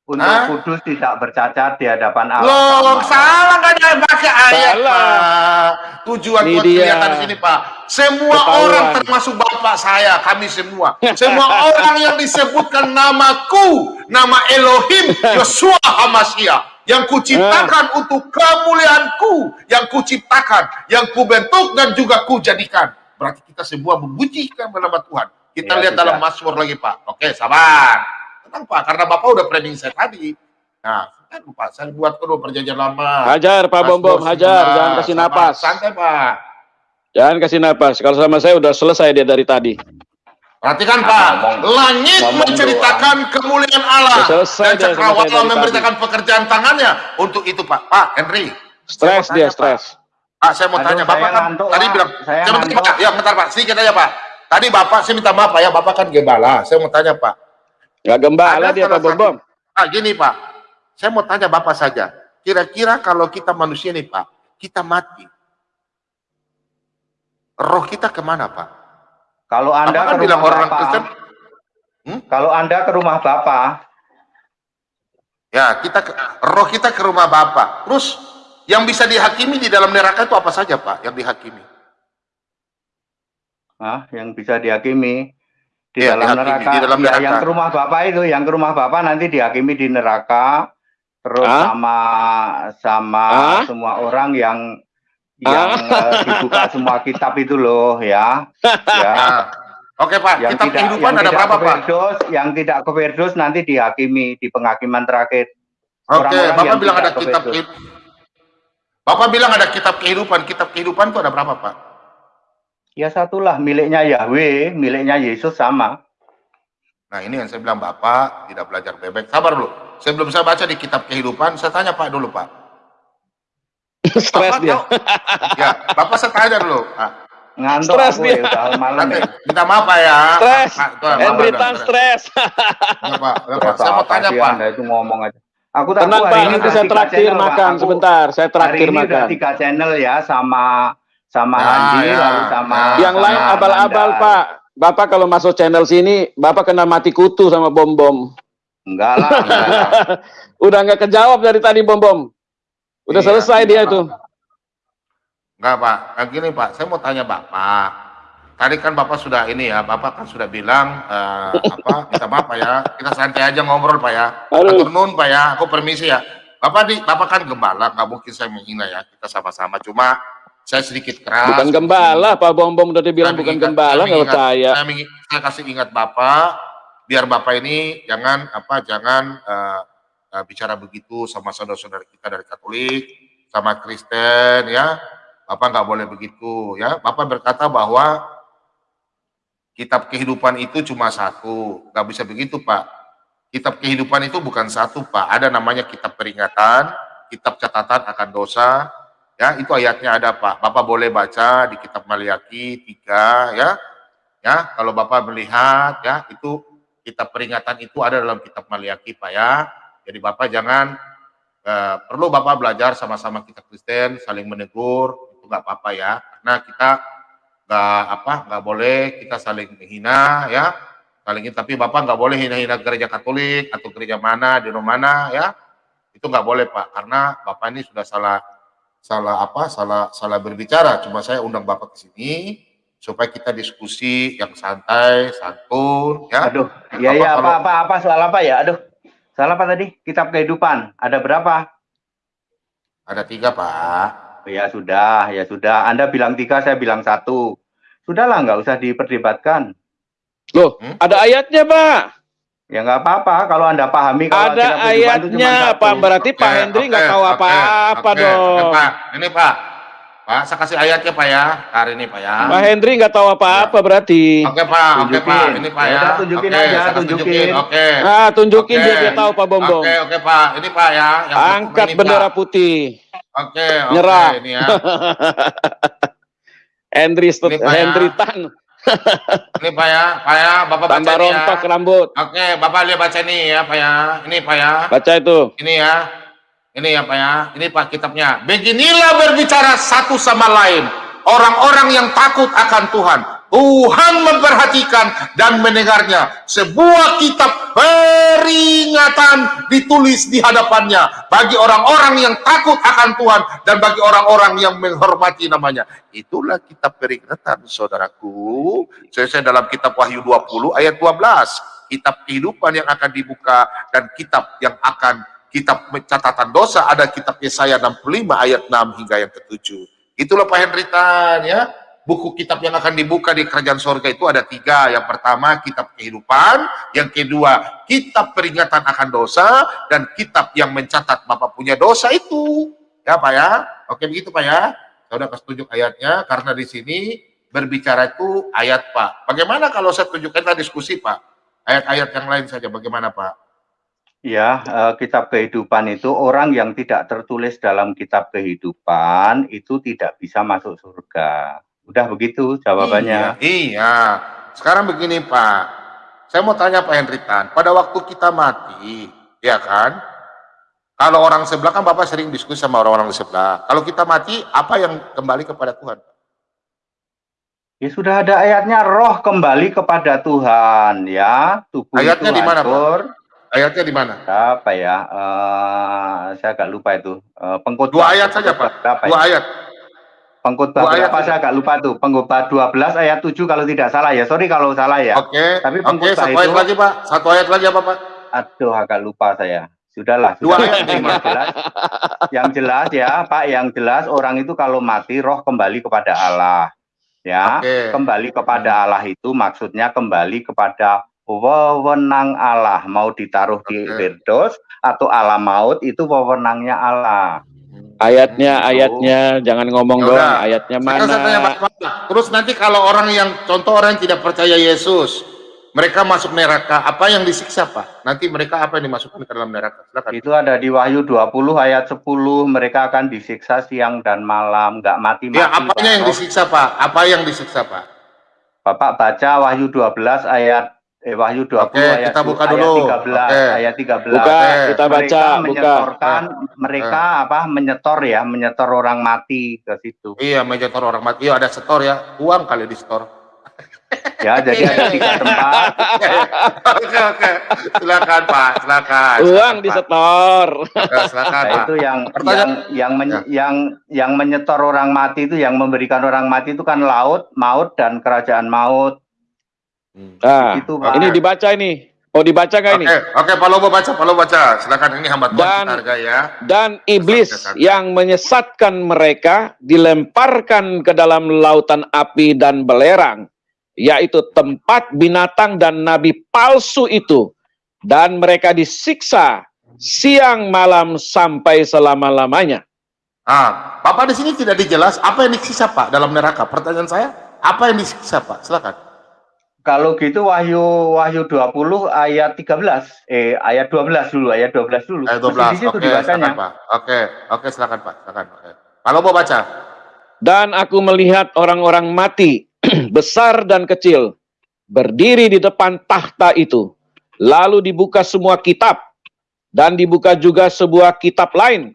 Untuk, Hah? kudus tidak bercacat di hadapan Allah. Loh, Sama. salah nggak ada yang pakai ayat, Salah. Pak. Tujuan dia. kelihatan di sini, Pak. Semua Ketahuan. orang termasuk Bapak saya, kami semua. Semua orang yang disebutkan namaku, nama Elohim, Yosua Hamasya. Yang kuciptakan Ah. untuk kemuliaanku. Yang kuciptakan, yang kubentuk dan juga kujadikan. Berarti kita semua memujikan nama Tuhan. Kita Ya, lihat sudah. dalam Mazmur lagi, Pak. Oke, sabar. Tenang, Pak. Karena Bapak udah framing saya tadi. Nah, kan Pak, saya buat dulu perjanjian lama. Hajar Pak Bom Bom, Mazmur hajar. 19. Jangan kasih napas. Santai, Pak. Jangan kasih napas. Kalau sama saya udah selesai dia dari tadi. Perhatikan Nah, Pak, ngomong- langit ngomong menceritakan kemuliaan Allah Ya, selesai dan cakrawala memberitakan pekerjaan tangannya. Untuk itu Pak, Pak Henry. Stres dia, stres. Pak, saya mau Aduh, tanya, Bapak kan ngantuk, tadi bilang, Saya ngantuk. Pak, ya bentar Pak, sedikit aja Pak. Tadi Bapak, saya minta maaf Pak ya, Bapak kan gembala. Saya mau tanya Pak, Gak gembala Ada dia Pak Bom satu- Bom. ah gini Pak, saya mau tanya Bapak saja. Kira-kira kalau kita manusia nih Pak, kita mati, roh kita ke mana Pak? Kalau Anda kan ke bilang rumah orang Bapak, Kristen, kalau Anda ke rumah Bapak, Ya, kita ke- roh kita ke rumah Bapak. Terus yang bisa dihakimi di dalam neraka itu apa saja, Pak? Yang dihakimi? ah, yang bisa dihakimi di Iya, dalam neraka. di dalam Ya, neraka. yang ke rumah Bapak itu, yang ke rumah Bapak nanti dihakimi di neraka. Terus Ah? sama sama Ah? semua orang yang yang Ah? eh, dibuka semua kitab itu loh ya. ya. Nah, Oke, Pak. yang Kitab tidak kehidupan yang ada tidak berapa, Pak? Yang tidak ke Firdaus nanti dihakimi di penghakiman terakhir. Oke, orang-orang Bapak bilang ada kitab kehidupan. Bapak bilang ada kitab kehidupan. Kitab kehidupan itu ada berapa, Pak? Ya satulah miliknya Yahweh, miliknya Yesus sama. Nah, ini yang saya bilang Bapak tidak belajar bebek. Sabar dulu. Sebelum saya baca di kitab kehidupan, saya tanya Pak dulu, Pak. Stres dia. tahu- Ya, Bapak saya tanya dulu. Ngantuk Stres aku dia. ya malam nanti ya. minta maaf, Pak ya. Stres. Pak, itu, Bapak Henry udah- Tan stres. Ya, Pak. Ya, Pak. Saya mau tanya, Pak. Anda itu ngomong aja. Aku tak Tenang tahu Pak, hari ini nanti saya traktir makan Aku- sebentar. Saya Hari traktir ini udah makan. tiga channel ya sama sama Ya, Andi ya, lalu sama ya. Yang sama lain abal-abal. Pak. Bapak kalau masuk channel sini, Bapak kena mati kutu sama bom bom. Enggak lah, enggak lah. Udah nggak kejawab dari tadi bom bom. Udah Iya, selesai dia itu. Enggak Pak, Nah, gini Pak, saya mau tanya Bapak. Tadi kan Bapak sudah ini ya, Bapak kan sudah bilang eh, apa? Minta maaf Pak ya, kita santai aja ngobrol Pak ya. Nun Pak ya, aku permisi ya. Bapak di, Bapak kan gembala, nggak mungkin saya menghina ya. Kita sama-sama, cuma saya sedikit keras. Bukan gembala, Pak Bom Bom udah dibilang bukan mengingat- gembala, nggak percaya. Saya, saya kasih ingat Bapak, biar Bapak ini jangan apa, jangan eh, eh, bicara begitu sama saudara-saudara kita dari Katolik, sama Kristen ya. Bapak nggak boleh begitu ya. Bapak berkata bahwa kitab kehidupan itu cuma satu, nggak bisa begitu Pak. Kitab kehidupan itu bukan satu Pak. Ada namanya kitab peringatan, kitab catatan akan dosa, ya itu ayatnya ada Pak. Bapak boleh baca di kitab Maliaki 3 ya Ya, kalau Bapak melihat ya itu kitab peringatan itu ada dalam kitab Maliaki Pak ya. Jadi Bapak jangan eh, perlu Bapak belajar sama-sama kita Kristen saling menegur itu nggak apa-apa ya. Karena kita nggak apa nggak boleh kita saling menghina ya saling tapi Bapak nggak boleh hina-hina gereja Katolik atau gereja mana di mana ya itu nggak boleh Pak karena Bapak ini sudah salah salah apa salah salah berbicara cuma saya undang Bapak ke sini supaya kita diskusi yang santai, santun, ya. Aduh, iya iya apa, apa apa soal apa ya? Aduh, soal apa tadi? Kitab kehidupan. Ada berapa? Ada tiga pak. Ya sudah, ya sudah. Anda bilang tiga, saya bilang satu. Sudahlah, nggak usah diperdebatkan. Loh, hmm? ada ayatnya pak. Ya nggak apa-apa kalau anda pahami. Kalau ada ayatnya, Pak. Berarti okay, Pak Hendri nggak okay, tahu apa-apa okay, dong. Okay, Pak. Ini Pak, Pak, saya kasih ayatnya Pak ya, hari ini Pak ya. Pak Hendri nggak tahu apa-apa ya. berarti. Oke Pak, oke Pak, ini Pak ya. ya. tunjukin oke, aja, tunjukin. Oke. Nah, tunjukin oke. dia dia tahu Pak Bombong. Oke, oke Pak, ini Pak ya. Yang Angkat ini, bendera Pak. putih. Oke, oke. Nyerah. Ini ya. Hendri Pak Hendri ya. Tan. ini Pak ya, Pak ya, Bapak Tambah baca rontok ya. rambut. Oke, Bapak lihat baca nih ya Pak ya. Ini Pak ya. Baca itu. Ini ya. Ini ya Pak ya, ini Pak kitabnya. Beginilah berbicara satu sama lain. Orang-orang yang takut akan Tuhan. Tuhan memperhatikan dan mendengarnya. Sebuah kitab peringatan ditulis di hadapannya. Bagi orang-orang yang takut akan Tuhan. Dan bagi orang-orang yang menghormati namanya. Itulah kitab peringatan saudaraku. Saya dalam kitab Wahyu 20 ayat 12. Kitab kehidupan yang akan dibuka dan kitab yang akan kitab catatan dosa ada kitab Yesaya 65 ayat 6 hingga yang ketujuh. Itulah Pak Henritan ya. Buku kitab yang akan dibuka di kerajaan sorga itu ada tiga. Yang pertama kitab kehidupan, yang kedua kitab peringatan akan dosa, dan kitab yang mencatat Bapak punya dosa itu. Ya Pak ya, oke begitu Pak ya. Saya udah kasih tunjuk ayatnya, karena di sini berbicara itu ayat Pak. Bagaimana kalau saya tunjukkan kita diskusi Pak? Ayat-ayat yang lain saja, bagaimana Pak? Ya, uh, kitab kehidupan itu orang yang tidak tertulis dalam kitab kehidupan itu tidak bisa masuk surga. Udah begitu jawabannya. Iya, iya. Sekarang begini Pak, saya mau tanya Pak Hendritan, pada waktu kita mati, ya kan? Kalau orang sebelah kan Bapak sering diskusi sama orang-orang di sebelah. Kalau kita mati, apa yang kembali kepada Tuhan? Ya sudah ada ayatnya roh kembali kepada Tuhan ya. Tubuh ayatnya di mana Pak? Ayatnya di mana? Apa ya? Uh, saya agak lupa itu. Uh, pengkhotbah. Dua ayat saja, Pak. Dua ya? ayat. Pengkhotbah berapa? Ayat saya agak lupa tuh. Pengkhotbah 12 ayat 7 kalau tidak salah ya. Sorry kalau salah ya. Oke. Okay. Tapi pengkhotbah okay, satu itu, ayat lagi, Pak. Satu ayat lagi apa, Pak? Aduh, agak lupa saya. Sudahlah. Dua ayat yang jelas. Yang jelas ya, Pak. Yang jelas orang itu kalau mati roh kembali kepada Allah. Ya, okay. kembali kepada Allah itu maksudnya kembali kepada wewenang Allah mau ditaruh di Firdaus atau Allah maut itu wewenangnya Allah. Ayatnya, ayatnya, jangan ngomong doang. Ayatnya mana? tanya, Terus nanti kalau orang yang contoh orang yang tidak percaya Yesus, mereka masuk neraka, apa yang disiksa Pak? Nanti mereka apa yang dimasukkan ke dalam neraka? Silakan. Itu ada di Wahyu 20 ayat 10, mereka akan disiksa siang dan malam, nggak mati-mati. Ya, apanya yang disiksa Pak? Apa yang disiksa Pak? Bapak baca Wahyu 12 ayat Wahyu 20 Oke, ayat, kita buka dulu. ayat 13 Oke. ayat 13. Buka, kita baca, mereka buka. menyetorkan mereka eh. apa menyetor ya, menyetor orang mati ke situ. Iya, menyetor orang mati. Iya, ada setor ya. Uang kali di store. ya, jadi ada tiga tempat. oke, oke. Silakan, Pak. Silakan. Uang di setor. silakan, nah, Pak. Itu yang yang yang men, ya. yang yang menyetor orang mati itu yang memberikan orang mati itu kan laut, maut dan kerajaan maut. Nah, itu, ini dibaca ini. Oh dibaca nggak ini? Oke, oke, Pak Lobo baca, Pak Lobo baca. Silakan ini hamba Tuhan dan, harga ya. Dan iblis yang menyesatkan mereka dilemparkan ke dalam lautan api dan belerang, yaitu tempat binatang dan nabi palsu itu, dan mereka disiksa siang malam sampai selama-lamanya. Ah, Bapak di sini tidak dijelas apa yang disiksa Pak dalam neraka. Pertanyaan saya, apa yang disiksa Pak? Silakan. Kalau gitu Wahyu Wahyu 20 ayat 13. Eh ayat 12 dulu, ayat 12 dulu. Ayat 12. Di situ Oke, silakan, Pak. Oke, oke silakan Pak, silakan. Oke. Kalau mau baca. Dan aku melihat orang-orang mati, besar dan kecil, berdiri di depan tahta itu. Lalu dibuka semua kitab dan dibuka juga sebuah kitab lain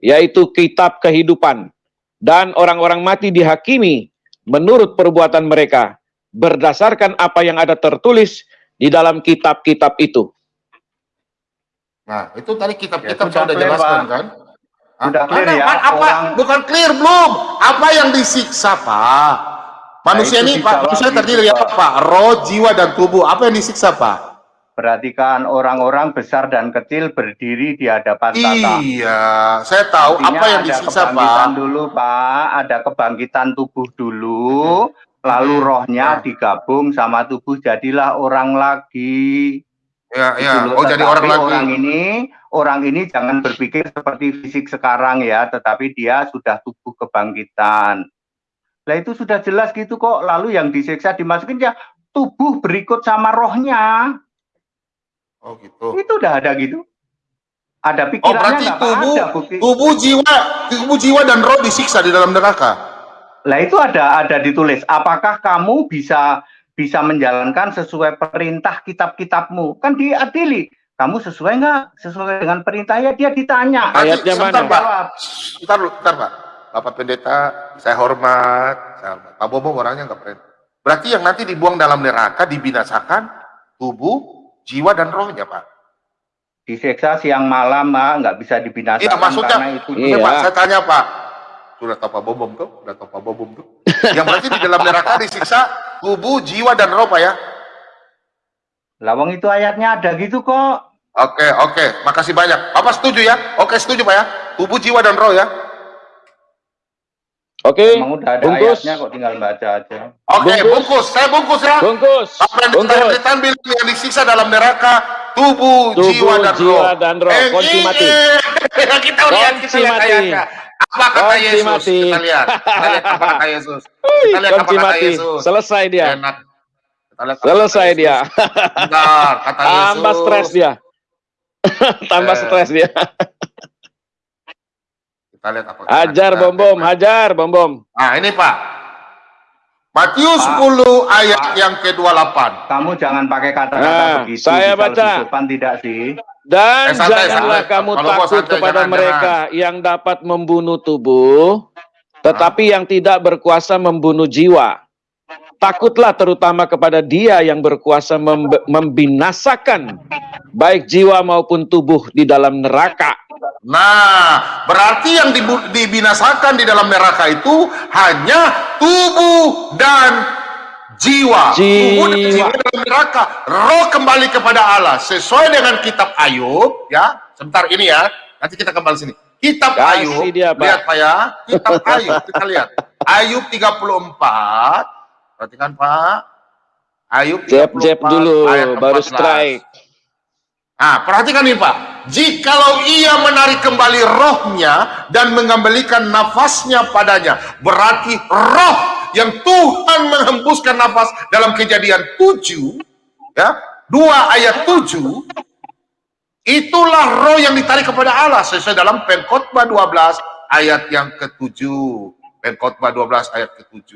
yaitu kitab kehidupan dan orang-orang mati dihakimi menurut perbuatan mereka berdasarkan apa yang ada tertulis di dalam kitab-kitab itu. Nah, itu tadi kitab-kitab ya, sudah jelaskan kan? Sudah clear ya. Apa, orang... bukan clear belum? Apa yang disiksa, Pak? Manusia nah, ini, Pak, manusia terdiri dari apa, Pak? Roh, jiwa, dan tubuh. Apa yang disiksa, Pak? Perhatikan orang-orang besar dan kecil berdiri di hadapan tata. Iya, saya tahu Artinya apa yang disiksa, Pak. dulu, Pak. Ada kebangkitan tubuh dulu, hmm. Lalu rohnya hmm. digabung sama tubuh, jadilah orang lagi. Ya, ya. Oh, jadi orang lagi. Orang ini, orang ini jangan berpikir seperti fisik sekarang ya, tetapi dia sudah tubuh kebangkitan. Nah itu sudah jelas gitu kok. Lalu yang disiksa dimasukin ya tubuh berikut sama rohnya. Oh gitu. Itu udah ada gitu. Ada pikirannya oh, berarti tubuh, ada bukti. tubuh jiwa, tubuh jiwa dan roh disiksa di dalam neraka. Lah itu ada ada ditulis. Apakah kamu bisa bisa menjalankan sesuai perintah kitab-kitabmu? Kan diadili. Kamu sesuai nggak sesuai dengan perintahnya? Dia ditanya. Ayatnya mana? Pak. Bentar, bentar, Pak. Bapak Pendeta, saya hormat. Saya hormat. Pak Bobo orangnya nggak pernah. Berarti yang nanti dibuang dalam neraka, dibinasakan, tubuh, jiwa dan rohnya Pak. Diseksa siang malam nggak bisa dibinasakan iya, maksudnya, karena itu. Iya. Pak, saya tanya Pak, sudah tahu Pak Bom tuh? Sudah tahu Pak Bom tuh? Yang berarti di dalam neraka disiksa tubuh, jiwa, dan roh Pak ya? Lawang itu ayatnya ada gitu kok. Oke, oke. Makasih banyak. Bapak setuju ya? Oke, setuju Pak ya? Tubuh, jiwa, dan roh ya? Oke, Emang udah ada bungkus. ayatnya kok tinggal baca aja. Oke, okay, bungkus. bungkus. Saya bungkus ya. Bungkus. Apa yang bungkus. bilang yang disiksa dalam neraka, tubuh, tubuh jiwa, dan jiwa roh. dan roh. Eh, Kunci mati. kita lihat, kita lihat ayatnya. Apa kata Yesus? Mati. Kita lihat. Kita lihat apa kata Yesus. Kita lihat apa kata Yesus. Selesai dia. Enak. Selesai dia. Bentar, kata Yesus. Tambah stres dia. Tambah eh. stres dia. Kita lihat apa. Hajar bom bom, hajar bom bom. Nah ini Pak. Matius 10 ayat Pak, yang ke-28. Kamu jangan pakai kata-kata nah, begitu. Saya baca. Tidak sih. Dan eh, santai, janganlah santai. kamu Kalau takut santai, kepada jangan, mereka jangan. yang dapat membunuh tubuh, tetapi nah. yang tidak berkuasa membunuh jiwa. Takutlah terutama kepada dia yang berkuasa membinasakan baik jiwa maupun tubuh di dalam neraka. Nah, berarti yang dibinasakan di dalam neraka itu hanya tubuh dan jiwa. jiwa. Tubuh dan jiwa dalam neraka. Roh kembali kepada Allah sesuai dengan kitab Ayub, ya. Sebentar ini ya. Nanti kita kembali sini. Kitab Kasih Ayub, dia, Pak. lihat Pak ya. Kitab Ayub, kita lihat. Ayub 34. Perhatikan Pak. Ayub 34 jep, jep dulu, baru strike. Nah, perhatikan nih Pak. Jikalau ia menarik kembali rohnya dan mengembalikan nafasnya padanya, berarti roh yang Tuhan menghembuskan nafas dalam kejadian 7, ya, 2 ayat 7, itulah roh yang ditarik kepada Allah sesuai dalam pengkhotbah 12 ayat yang ke-7. Pengkhotbah 12 ayat ke-7,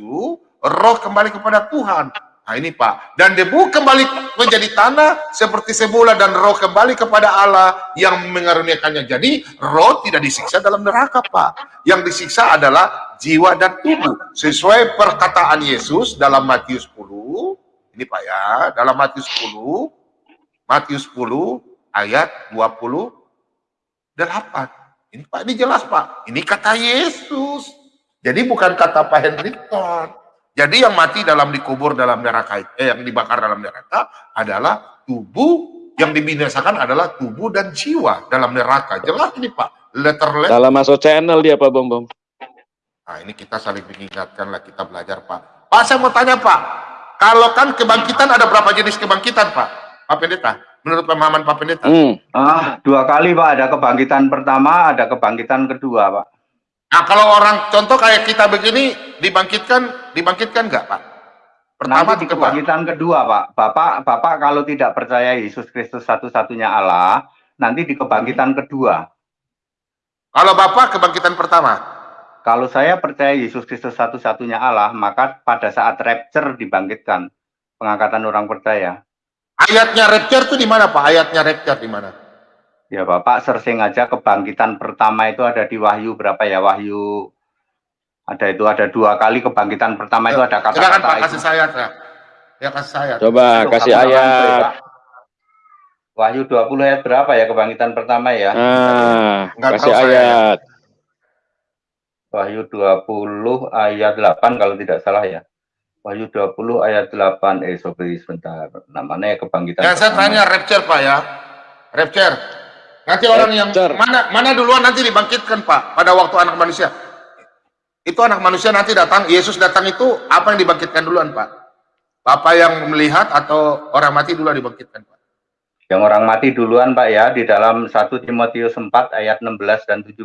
roh kembali kepada Tuhan Nah ini Pak, dan debu kembali menjadi tanah seperti semula dan roh kembali kepada Allah yang mengaruniakannya. Jadi roh tidak disiksa dalam neraka Pak. Yang disiksa adalah jiwa dan tubuh. Sesuai perkataan Yesus dalam Matius 10, ini Pak ya, dalam Matius 10, Matius 10 ayat 28. Ini Pak, ini jelas Pak. Ini kata Yesus. Jadi bukan kata Pak Henryton. Jadi yang mati dalam dikubur dalam neraka, eh, yang dibakar dalam neraka adalah tubuh, yang dibinasakan adalah tubuh dan jiwa dalam neraka. Jelas ini Pak, letter letter. Dalam masuk channel dia Pak Bom Bom. Nah ini kita saling mengingatkan lah, kita belajar Pak. Pak saya mau tanya Pak, kalau kan kebangkitan ada berapa jenis kebangkitan Pak? Pak Pendeta, menurut pemahaman Pak Pendeta? Hmm. Ah, dua kali Pak, ada kebangkitan pertama, ada kebangkitan kedua Pak. Nah kalau orang contoh kayak kita begini dibangkitkan, dibangkitkan nggak Pak? Pertama nanti di kebangkitan kedua Pak, Bapak Bapak kalau tidak percaya Yesus Kristus satu-satunya Allah, nanti di kebangkitan kedua. Kalau Bapak kebangkitan pertama? Kalau saya percaya Yesus Kristus satu-satunya Allah, maka pada saat rapture dibangkitkan. pengangkatan orang percaya. Ayatnya rapture itu di mana Pak? Ayatnya rapture di mana? Ya Bapak searching aja kebangkitan pertama itu ada di Wahyu berapa ya Wahyu ada itu ada dua kali kebangkitan pertama itu ada kata-kata Pak kasih saya ya. Ya kasih saya. Coba Aduh, kasih ayat. Wahyu 20 ayat berapa ya kebangkitan pertama ya? Ah, kasih ayat. Wahyu 20 ayat 8 kalau tidak salah ya. Wahyu 20 ayat 8 eh sobri sebentar. Namanya kebangkitan. Yang saya tanya rapture Pak ya. Rapture. Nanti orang yang mana mana duluan nanti dibangkitkan Pak pada waktu anak manusia. Itu anak manusia nanti datang, Yesus datang itu apa yang dibangkitkan duluan Pak? Bapak yang melihat atau orang mati duluan dibangkitkan Pak? Yang orang mati duluan Pak ya di dalam 1 Timotius 4 ayat 16 dan 17.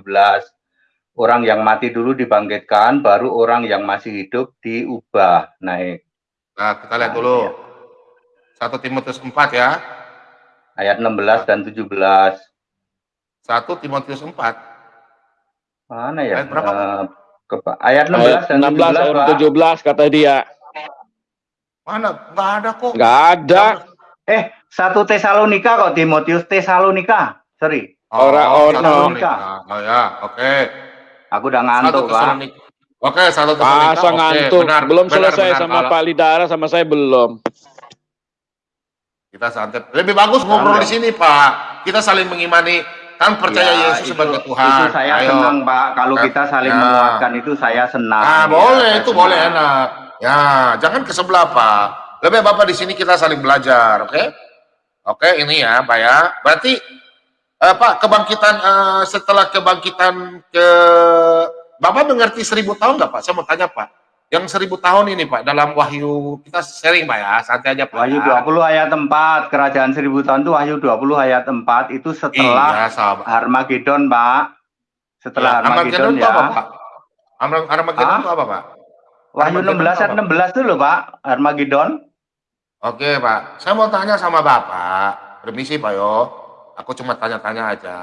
Orang yang mati dulu dibangkitkan, baru orang yang masih hidup diubah naik. Nah, kita lihat dulu. 1 Timotius 4 ya. Ayat 16 dan 17. 1 Timotius 4. Mana ya? Ayat berapa? Uh, ke, ayat 16 ayat dan 16 17, 17 kata dia. Mana? Enggak ada kok. Enggak ada. Eh, satu Tesalonika kok Timotius Tesalonika. Sorry. Oh, Orang oh, Tesalonika. Oh ya, oke. Okay. Aku udah ngantuk, Pak. Oke, satu Tesalonika. Masa ngantuk. Benar, belum benar, selesai benar, sama Pak Lidara sama saya belum. Kita santai. Lebih bagus ngobrol di sini, Pak. Kita saling mengimani kan percaya ya, Yesus sebagai Tuhan. Itu saya Ayo. senang Pak. Kalau ya. kita saling ya. menguatkan itu saya senang. Nah, ya, boleh itu senang. boleh enak. Ya, jangan ke sebelah Pak. Lebih Bapak di sini kita saling belajar, oke? Okay? Oke, okay, ini ya Pak ya. Berarti uh, Pak kebangkitan uh, setelah kebangkitan ke Bapak mengerti seribu tahun nggak Pak? Saya mau tanya Pak yang seribu tahun ini Pak dalam Wahyu kita sharing Pak ya santai aja Pak Wahyu ya. 20 ayat 4 kerajaan seribu tahun itu Wahyu 20 ayat 4 itu setelah iya, Armageddon Pak. Setelah ya, Armageddon, ya apa, Pak? Armageddon itu apa Pak? Wahyu 16 ayat 16 itu loh Pak Armageddon. Oke Pak. Saya mau tanya sama Bapak. Permisi Pak yo. Aku cuma tanya-tanya aja.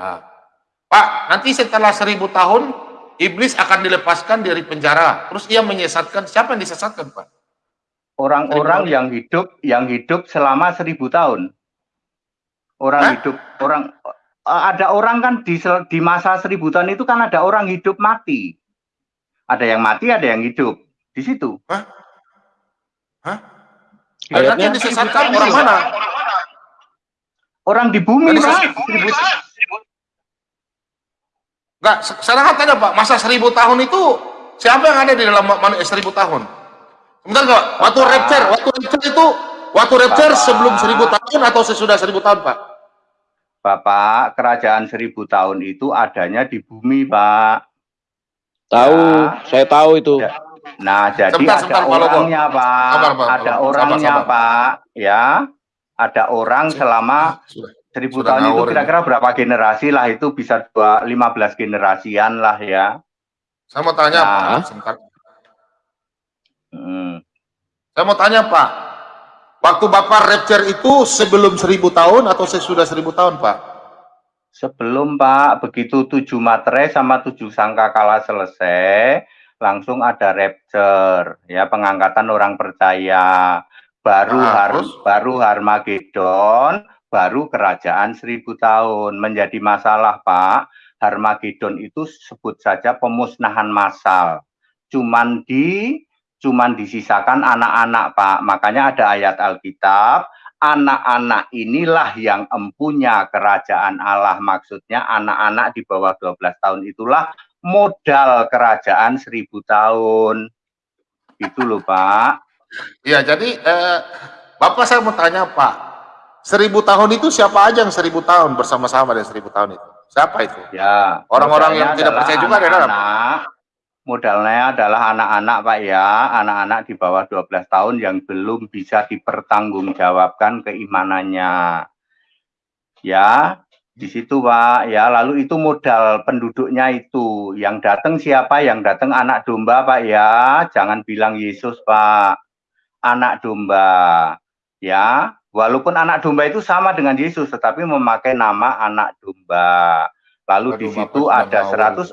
Pak nanti setelah seribu tahun iblis akan dilepaskan dari penjara. Terus ia menyesatkan. Siapa yang disesatkan, Pak? Orang-orang yang hidup yang hidup selama seribu tahun. Orang Hah? hidup orang eh, ada orang kan di di masa seribu tahun itu kan ada orang hidup mati. Ada yang mati, ada yang hidup di situ. Hah? Hah? Ayatnya disesatkan orang mana? Orang di bumi, Pak. Enggak, sekarang tanya Pak, masa seribu tahun itu siapa yang ada di dalam manusia seribu tahun? Sebentar enggak? Waktu rapture, waktu rapture itu, waktu rapture Bapak. sebelum seribu tahun atau sesudah seribu tahun Pak? Bapak, kerajaan seribu tahun itu adanya di bumi Pak. Tahu, ya. saya tahu itu. Ya. Nah, jadi sebentar, ada sebentar, orangnya Pak, sabar, Pak. ada orangnya sabar, sabar. Pak, ya, ada orang selama Seribu tahun itu kira-kira berapa generasi lah itu bisa dua lima belas generasian lah ya. Saya mau tanya nah. Pak, sebentar. Hmm. Saya mau tanya Pak, waktu Bapak rapture itu sebelum seribu tahun atau sesudah seribu tahun Pak? Sebelum Pak, begitu tujuh materai sama tujuh sangka kalah selesai, langsung ada rapture, ya pengangkatan orang percaya. Baru nah, harus baru Harmagedon, baru kerajaan seribu tahun. Menjadi masalah Pak, Harmagedon itu sebut saja pemusnahan massal. Cuman di cuman disisakan anak-anak Pak. Makanya ada ayat Alkitab, anak-anak inilah yang empunya kerajaan Allah. Maksudnya anak-anak di bawah 12 tahun itulah modal kerajaan seribu tahun. Itu loh Pak. Ya jadi eh, Bapak saya mau tanya Pak, Seribu tahun itu siapa aja yang seribu tahun bersama-sama dengan seribu tahun itu? Siapa itu? Ya. Orang-orang yang tidak percaya juga ada dalam. Modalnya adalah anak-anak Pak ya, anak-anak di bawah 12 tahun yang belum bisa dipertanggungjawabkan keimanannya. Ya, di situ Pak ya, lalu itu modal penduduknya itu. Yang datang siapa? Yang datang anak domba Pak ya, jangan bilang Yesus Pak. Anak domba. Ya, Walaupun anak domba itu sama dengan Yesus, tetapi memakai nama anak domba. Lalu Aduh, di situ ada 144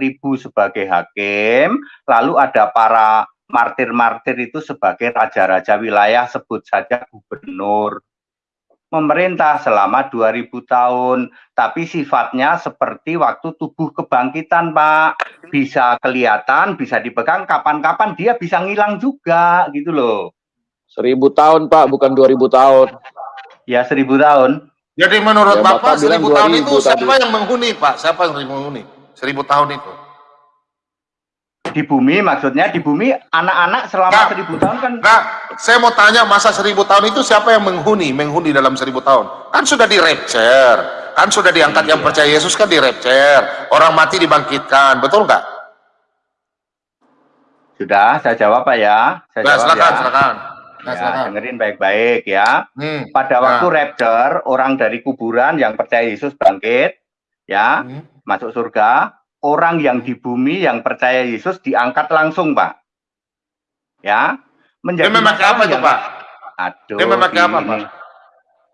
ribu sebagai hakim, lalu ada para martir-martir itu sebagai raja-raja wilayah, sebut saja gubernur. Memerintah selama 2000 tahun, tapi sifatnya seperti waktu tubuh kebangkitan, Pak. Bisa kelihatan, bisa dipegang, kapan-kapan dia bisa ngilang juga, gitu loh. Seribu tahun, Pak, bukan 2000 tahun. Ya, seribu tahun. Jadi menurut ya, Bapak, Bapak seribu tahun itu siapa tadi. yang menghuni, Pak? Siapa yang menghuni? Seribu tahun itu di bumi maksudnya di bumi anak-anak selama nah, seribu tahun kan nah saya mau tanya masa seribu tahun itu siapa yang menghuni menghuni dalam seribu tahun kan sudah di rapture kan sudah diangkat iya. yang percaya Yesus kan di rapture orang mati dibangkitkan betul nggak sudah saya jawab pak ya saya nah, jawab silakan, ya silakan. Nah, ya, dengerin baik-baik ya hmm, pada nah. waktu rapture orang dari kuburan yang percaya Yesus bangkit ya hmm. masuk surga orang yang di bumi yang percaya Yesus diangkat langsung, Pak. Ya, menjadi Dia memakai apa itu, Pak? Aduh, Dia memakai apa, Pak?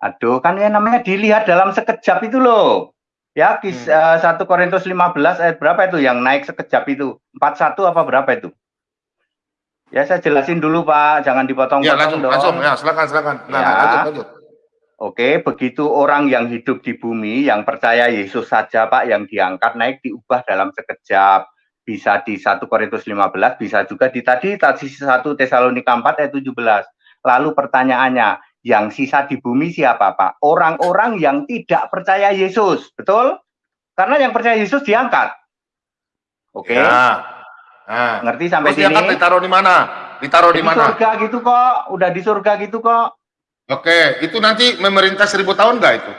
Aduh, kan ya namanya dilihat dalam sekejap itu loh. Ya, kis, hmm. uh, 1 Korintus 15 ayat berapa itu yang naik sekejap itu? 41 apa berapa itu? Ya, saya jelasin dulu, Pak. Jangan dipotong-potong ya, langsung, dong. Langsung, ya, silakan, silakan. Nah, ya. lanjut, lanjut. Oke, begitu orang yang hidup di bumi, yang percaya Yesus saja Pak, yang diangkat naik diubah dalam sekejap. Bisa di 1 Korintus 15, bisa juga di tadi, tadi 1 Tesalonika 4 ayat 17. Lalu pertanyaannya, yang sisa di bumi siapa Pak? Orang-orang yang tidak percaya Yesus, betul? Karena yang percaya Yesus diangkat. Oke. Ya. Nah. Ngerti sampai Terus sini? Diangkat ditaruh di mana? Ditaruh di mana? Di surga gitu kok, udah di surga gitu kok. Oke, itu nanti memerintah seribu tahun nggak itu?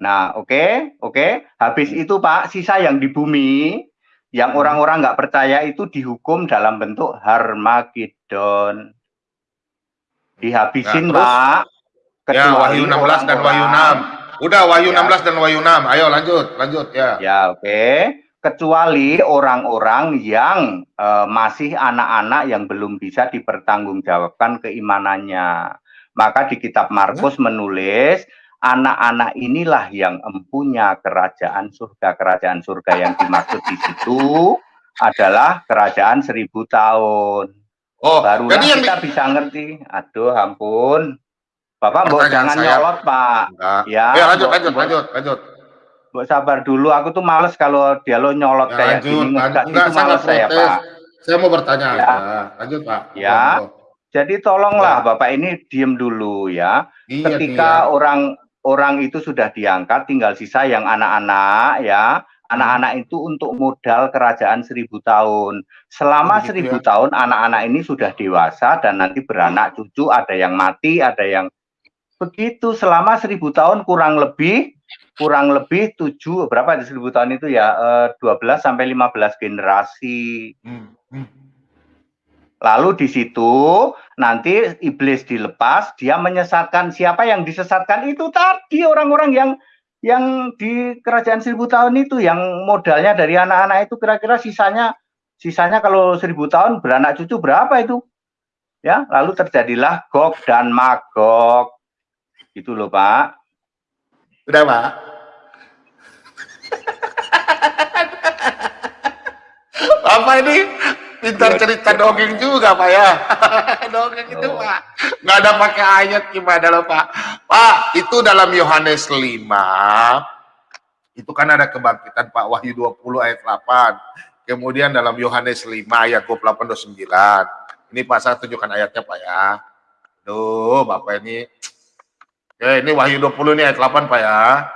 Nah, oke, okay, oke. Okay. Habis itu Pak, sisa yang di bumi, yang hmm. orang-orang nggak percaya itu dihukum dalam bentuk Harmagedon. Dihabisin nah, Pak. Ya, Wahyu 16 orang dan Wahyu 6. Udah, Wahyu ya. 16 dan Wahyu 6. Ayo lanjut, lanjut ya. Ya, oke. Okay. Kecuali orang-orang yang uh, masih anak-anak yang belum bisa dipertanggungjawabkan keimanannya. Maka di kitab Markus menulis anak-anak inilah yang empunya kerajaan surga. Kerajaan surga yang dimaksud di situ adalah kerajaan seribu tahun. Oh, barulah jadi kita yang... bisa ngerti. Aduh, ampun. Bapak mau jangan saya... nyolot, Pak. Enggak. Ya, ya lanjut, lanjut, lanjut, lanjut. Mbok sabar dulu, aku tuh males kalau dia lo nyolot ya, kayak lanjut, gini. Enggak, enggak, itu males saya, Pak. Saya mau bertanya ya. Lanjut, Pak. Ya. Jadi tolonglah ya. Bapak ini diem dulu ya. Iya, Ketika iya. orang orang itu sudah diangkat, tinggal sisa yang anak-anak ya. Anak-anak itu untuk modal kerajaan seribu tahun. Selama oh, gitu seribu ya. tahun anak-anak ini sudah dewasa dan nanti beranak cucu. Ada yang mati, ada yang begitu. Selama seribu tahun kurang lebih kurang lebih tujuh berapa di seribu tahun itu ya eh, dua belas sampai lima belas generasi. Hmm. Hmm. Lalu di situ nanti iblis dilepas, dia menyesatkan siapa yang disesatkan itu tadi orang-orang yang yang di kerajaan seribu tahun itu yang modalnya dari anak-anak itu kira-kira sisanya sisanya kalau seribu tahun beranak cucu berapa itu? Ya, lalu terjadilah Gog dan Magog. Itu loh, Pak. Udah, Pak. Apa ini? Pintar cerita dongeng juga pak ya. Dongeng itu oh. pak. Nggak ada pakai ayat gimana loh pak. Pak itu dalam Yohanes 5 itu kan ada kebangkitan pak Wahyu 20 ayat 8 kemudian dalam Yohanes 5 ayat 28 29 ini pak saya tunjukkan ayatnya pak ya. Duh bapak ini Oke, ini Wahyu 20 ini ayat 8 pak ya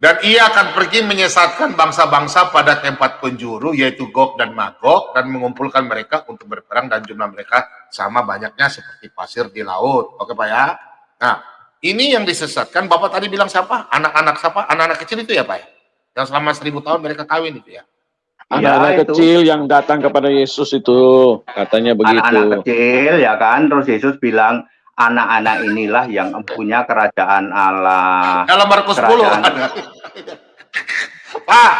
dan ia akan pergi menyesatkan bangsa-bangsa pada tempat penjuru, yaitu Gog dan Magog, dan mengumpulkan mereka untuk berperang dan jumlah mereka sama banyaknya seperti pasir di laut. Oke Pak ya? Nah, ini yang disesatkan, Bapak tadi bilang siapa? Anak-anak siapa? Anak-anak kecil itu ya Pak ya? Yang selama seribu tahun mereka kawin itu ya? Anak-anak ya, kecil yang datang kepada Yesus itu, katanya begitu. Anak-anak kecil ya kan, terus Yesus bilang, anak-anak inilah yang punya kerajaan Allah. Dalam Markus 10 Pak,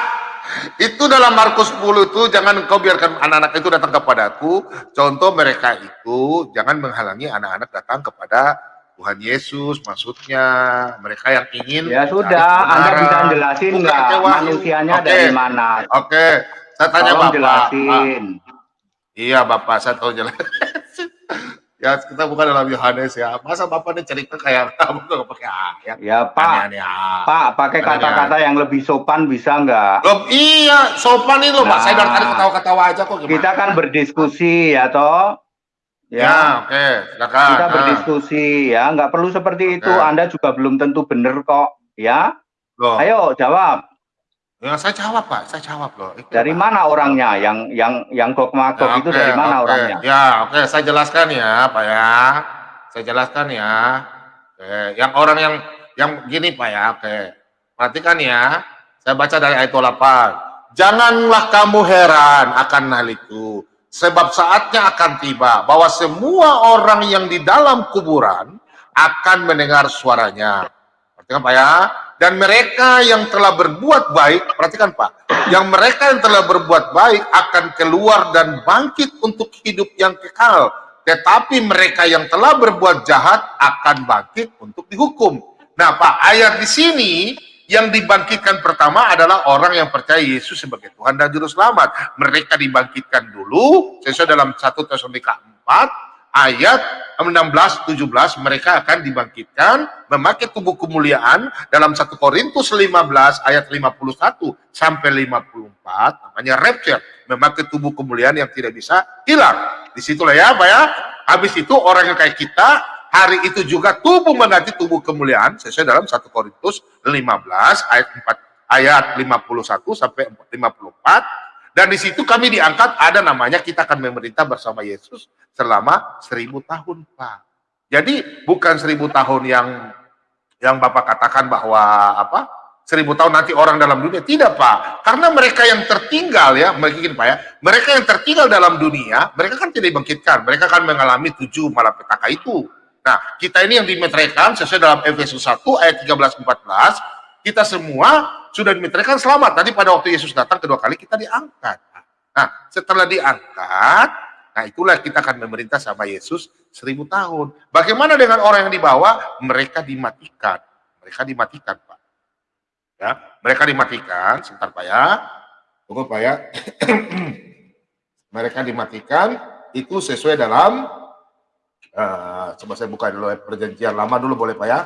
itu dalam Markus 10 itu jangan kau biarkan anak-anak itu datang kepadaku. Contoh mereka itu jangan menghalangi anak-anak datang kepada Tuhan Yesus maksudnya mereka yang ingin ya sudah Anda bisa jelasin nggak manusianya okay. dari mana oke okay. saya tanya Tolong Bapak jelasin. Iya Bapak, saya tahu jelas. Ya kita bukan dalam Yohanes ya. Masa Bapak ini cerita kayak kamu tuh pakai ayat. Ya Pak, Aneh-aneh, ah. Pak pakai kata-kata yang lebih sopan bisa nggak? Loh, iya, sopan ini loh Pak. Saya dari tadi Nah. ketawa-ketawa aja kok gimana. Kita kan berdiskusi ya toh. Ya, Ya, oke, silakan. kita Nah, berdiskusi ya, nggak perlu seperti itu. Oke. Anda juga belum tentu benar kok, ya. loh. Ayo jawab. Ya, saya jawab Pak, saya jawab loh. Itu, Dari Pak. mana orangnya? Yang yang yang magok Ya, itu oke, dari mana oke. orangnya? Ya, oke, saya jelaskan ya, Pak ya. Saya jelaskan ya. Oke, yang orang yang yang gini Pak ya, oke. Perhatikan ya. Saya baca dari ayat 8. Janganlah kamu heran akan hal itu, sebab saatnya akan tiba bahwa semua orang yang di dalam kuburan akan mendengar suaranya. Perhatikan Pak ya. Dan mereka yang telah berbuat baik, perhatikan Pak, yang mereka yang telah berbuat baik akan keluar dan bangkit untuk hidup yang kekal. Tetapi mereka yang telah berbuat jahat akan bangkit untuk dihukum. Nah Pak, ayat di sini yang dibangkitkan pertama adalah orang yang percaya Yesus sebagai Tuhan dan Juru Selamat. Mereka dibangkitkan dulu, sesuai dalam 1 Tesalonika 4, ayat 16 17 mereka akan dibangkitkan memakai tubuh kemuliaan dalam 1 Korintus 15 ayat 51 sampai 54 namanya rapture memakai tubuh kemuliaan yang tidak bisa hilang. Di situlah ya Pak ya. Habis itu orang yang kayak kita hari itu juga tubuh mengganti tubuh kemuliaan sesuai dalam 1 Korintus 15 ayat 4 ayat 51 sampai 54 dan di situ kami diangkat ada namanya kita akan memerintah bersama Yesus selama seribu tahun, Pak. Jadi bukan seribu tahun yang yang Bapak katakan bahwa apa seribu tahun nanti orang dalam dunia. Tidak Pak. Karena mereka yang tertinggal ya mungkin Pak ya. Mereka yang tertinggal dalam dunia mereka kan tidak dibangkitkan. Mereka akan mengalami tujuh malapetaka itu. Nah kita ini yang dimeteraikan sesuai dalam Efesus 1 ayat 13 14 kita semua sudah dimeteraikan selamat tadi pada waktu Yesus datang kedua kali kita diangkat nah setelah diangkat Nah itulah kita akan memerintah sama Yesus seribu tahun. Bagaimana dengan orang yang dibawa? Mereka dimatikan. Mereka dimatikan Pak. Ya, mereka dimatikan. Sebentar Pak ya. Tunggu Pak ya. mereka dimatikan itu sesuai dalam eh, coba saya buka dulu ya, perjanjian lama dulu boleh Pak ya.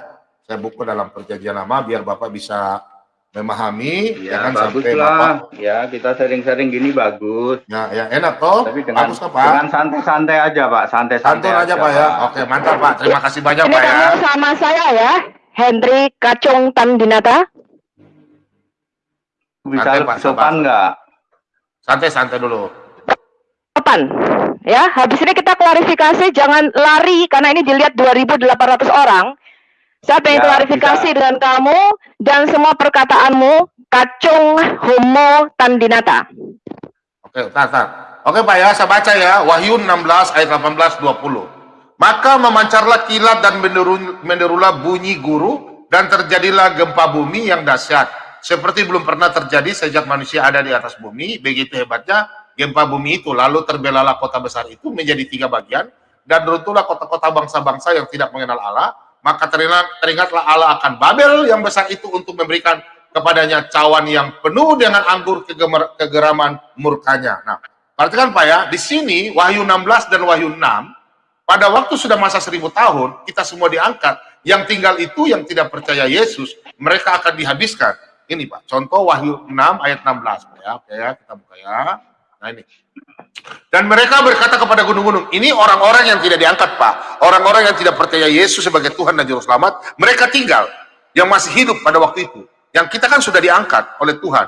Saya buka dalam perjanjian lama biar Bapak bisa memahami Ya, jangan bagus sampai Bapak lah. Ya, kita sering-sering gini bagus. ya, ya enak toh Tapi dengan bagus toh Pak dengan santai-santai aja, Pak. Santai-santai Santun aja Pak ya. Oke, mantap Pak. Terima kasih banyak Ini Pak ya. sama saya ya, Hendri Kacung Tandinata. Bisa Santai, Pak, sopan nggak? Santai-santai dulu. Kapan? Ya, habis ini kita klarifikasi, jangan lari karena ini dilihat 2.800 orang. Saya pengen Ya, klarifikasi bisa. dengan kamu dan semua perkataanmu, Kacung Homo Tandinata. Oke, tar, tar. Oke Pak ya, saya baca ya. Wahyu 16 ayat 18 20. Maka memancarlah kilat dan menderu- menderulah bunyi guru dan terjadilah gempa bumi yang dahsyat. Seperti belum pernah terjadi sejak manusia ada di atas bumi. Begitu hebatnya gempa bumi itu. Lalu terbelalah kota besar itu menjadi tiga bagian. Dan runtuhlah kota-kota bangsa-bangsa yang tidak mengenal Allah. Maka teringat, teringatlah Allah akan Babel yang besar itu untuk memberikan kepadanya cawan yang penuh dengan anggur kegeraman murkanya. Nah, perhatikan Pak ya, di sini Wahyu 16 dan Wahyu 6, pada waktu sudah masa seribu tahun, kita semua diangkat. Yang tinggal itu yang tidak percaya Yesus, mereka akan dihabiskan. Ini Pak, contoh Wahyu 6 ayat 16. Pak, ya. Oke ya, kita buka ya. Nah ini. Dan mereka berkata kepada gunung-gunung, ini orang-orang yang tidak diangkat Pak. Orang-orang yang tidak percaya Yesus sebagai Tuhan dan Juru Selamat, mereka tinggal. Yang masih hidup pada waktu itu. Yang kita kan sudah diangkat oleh Tuhan.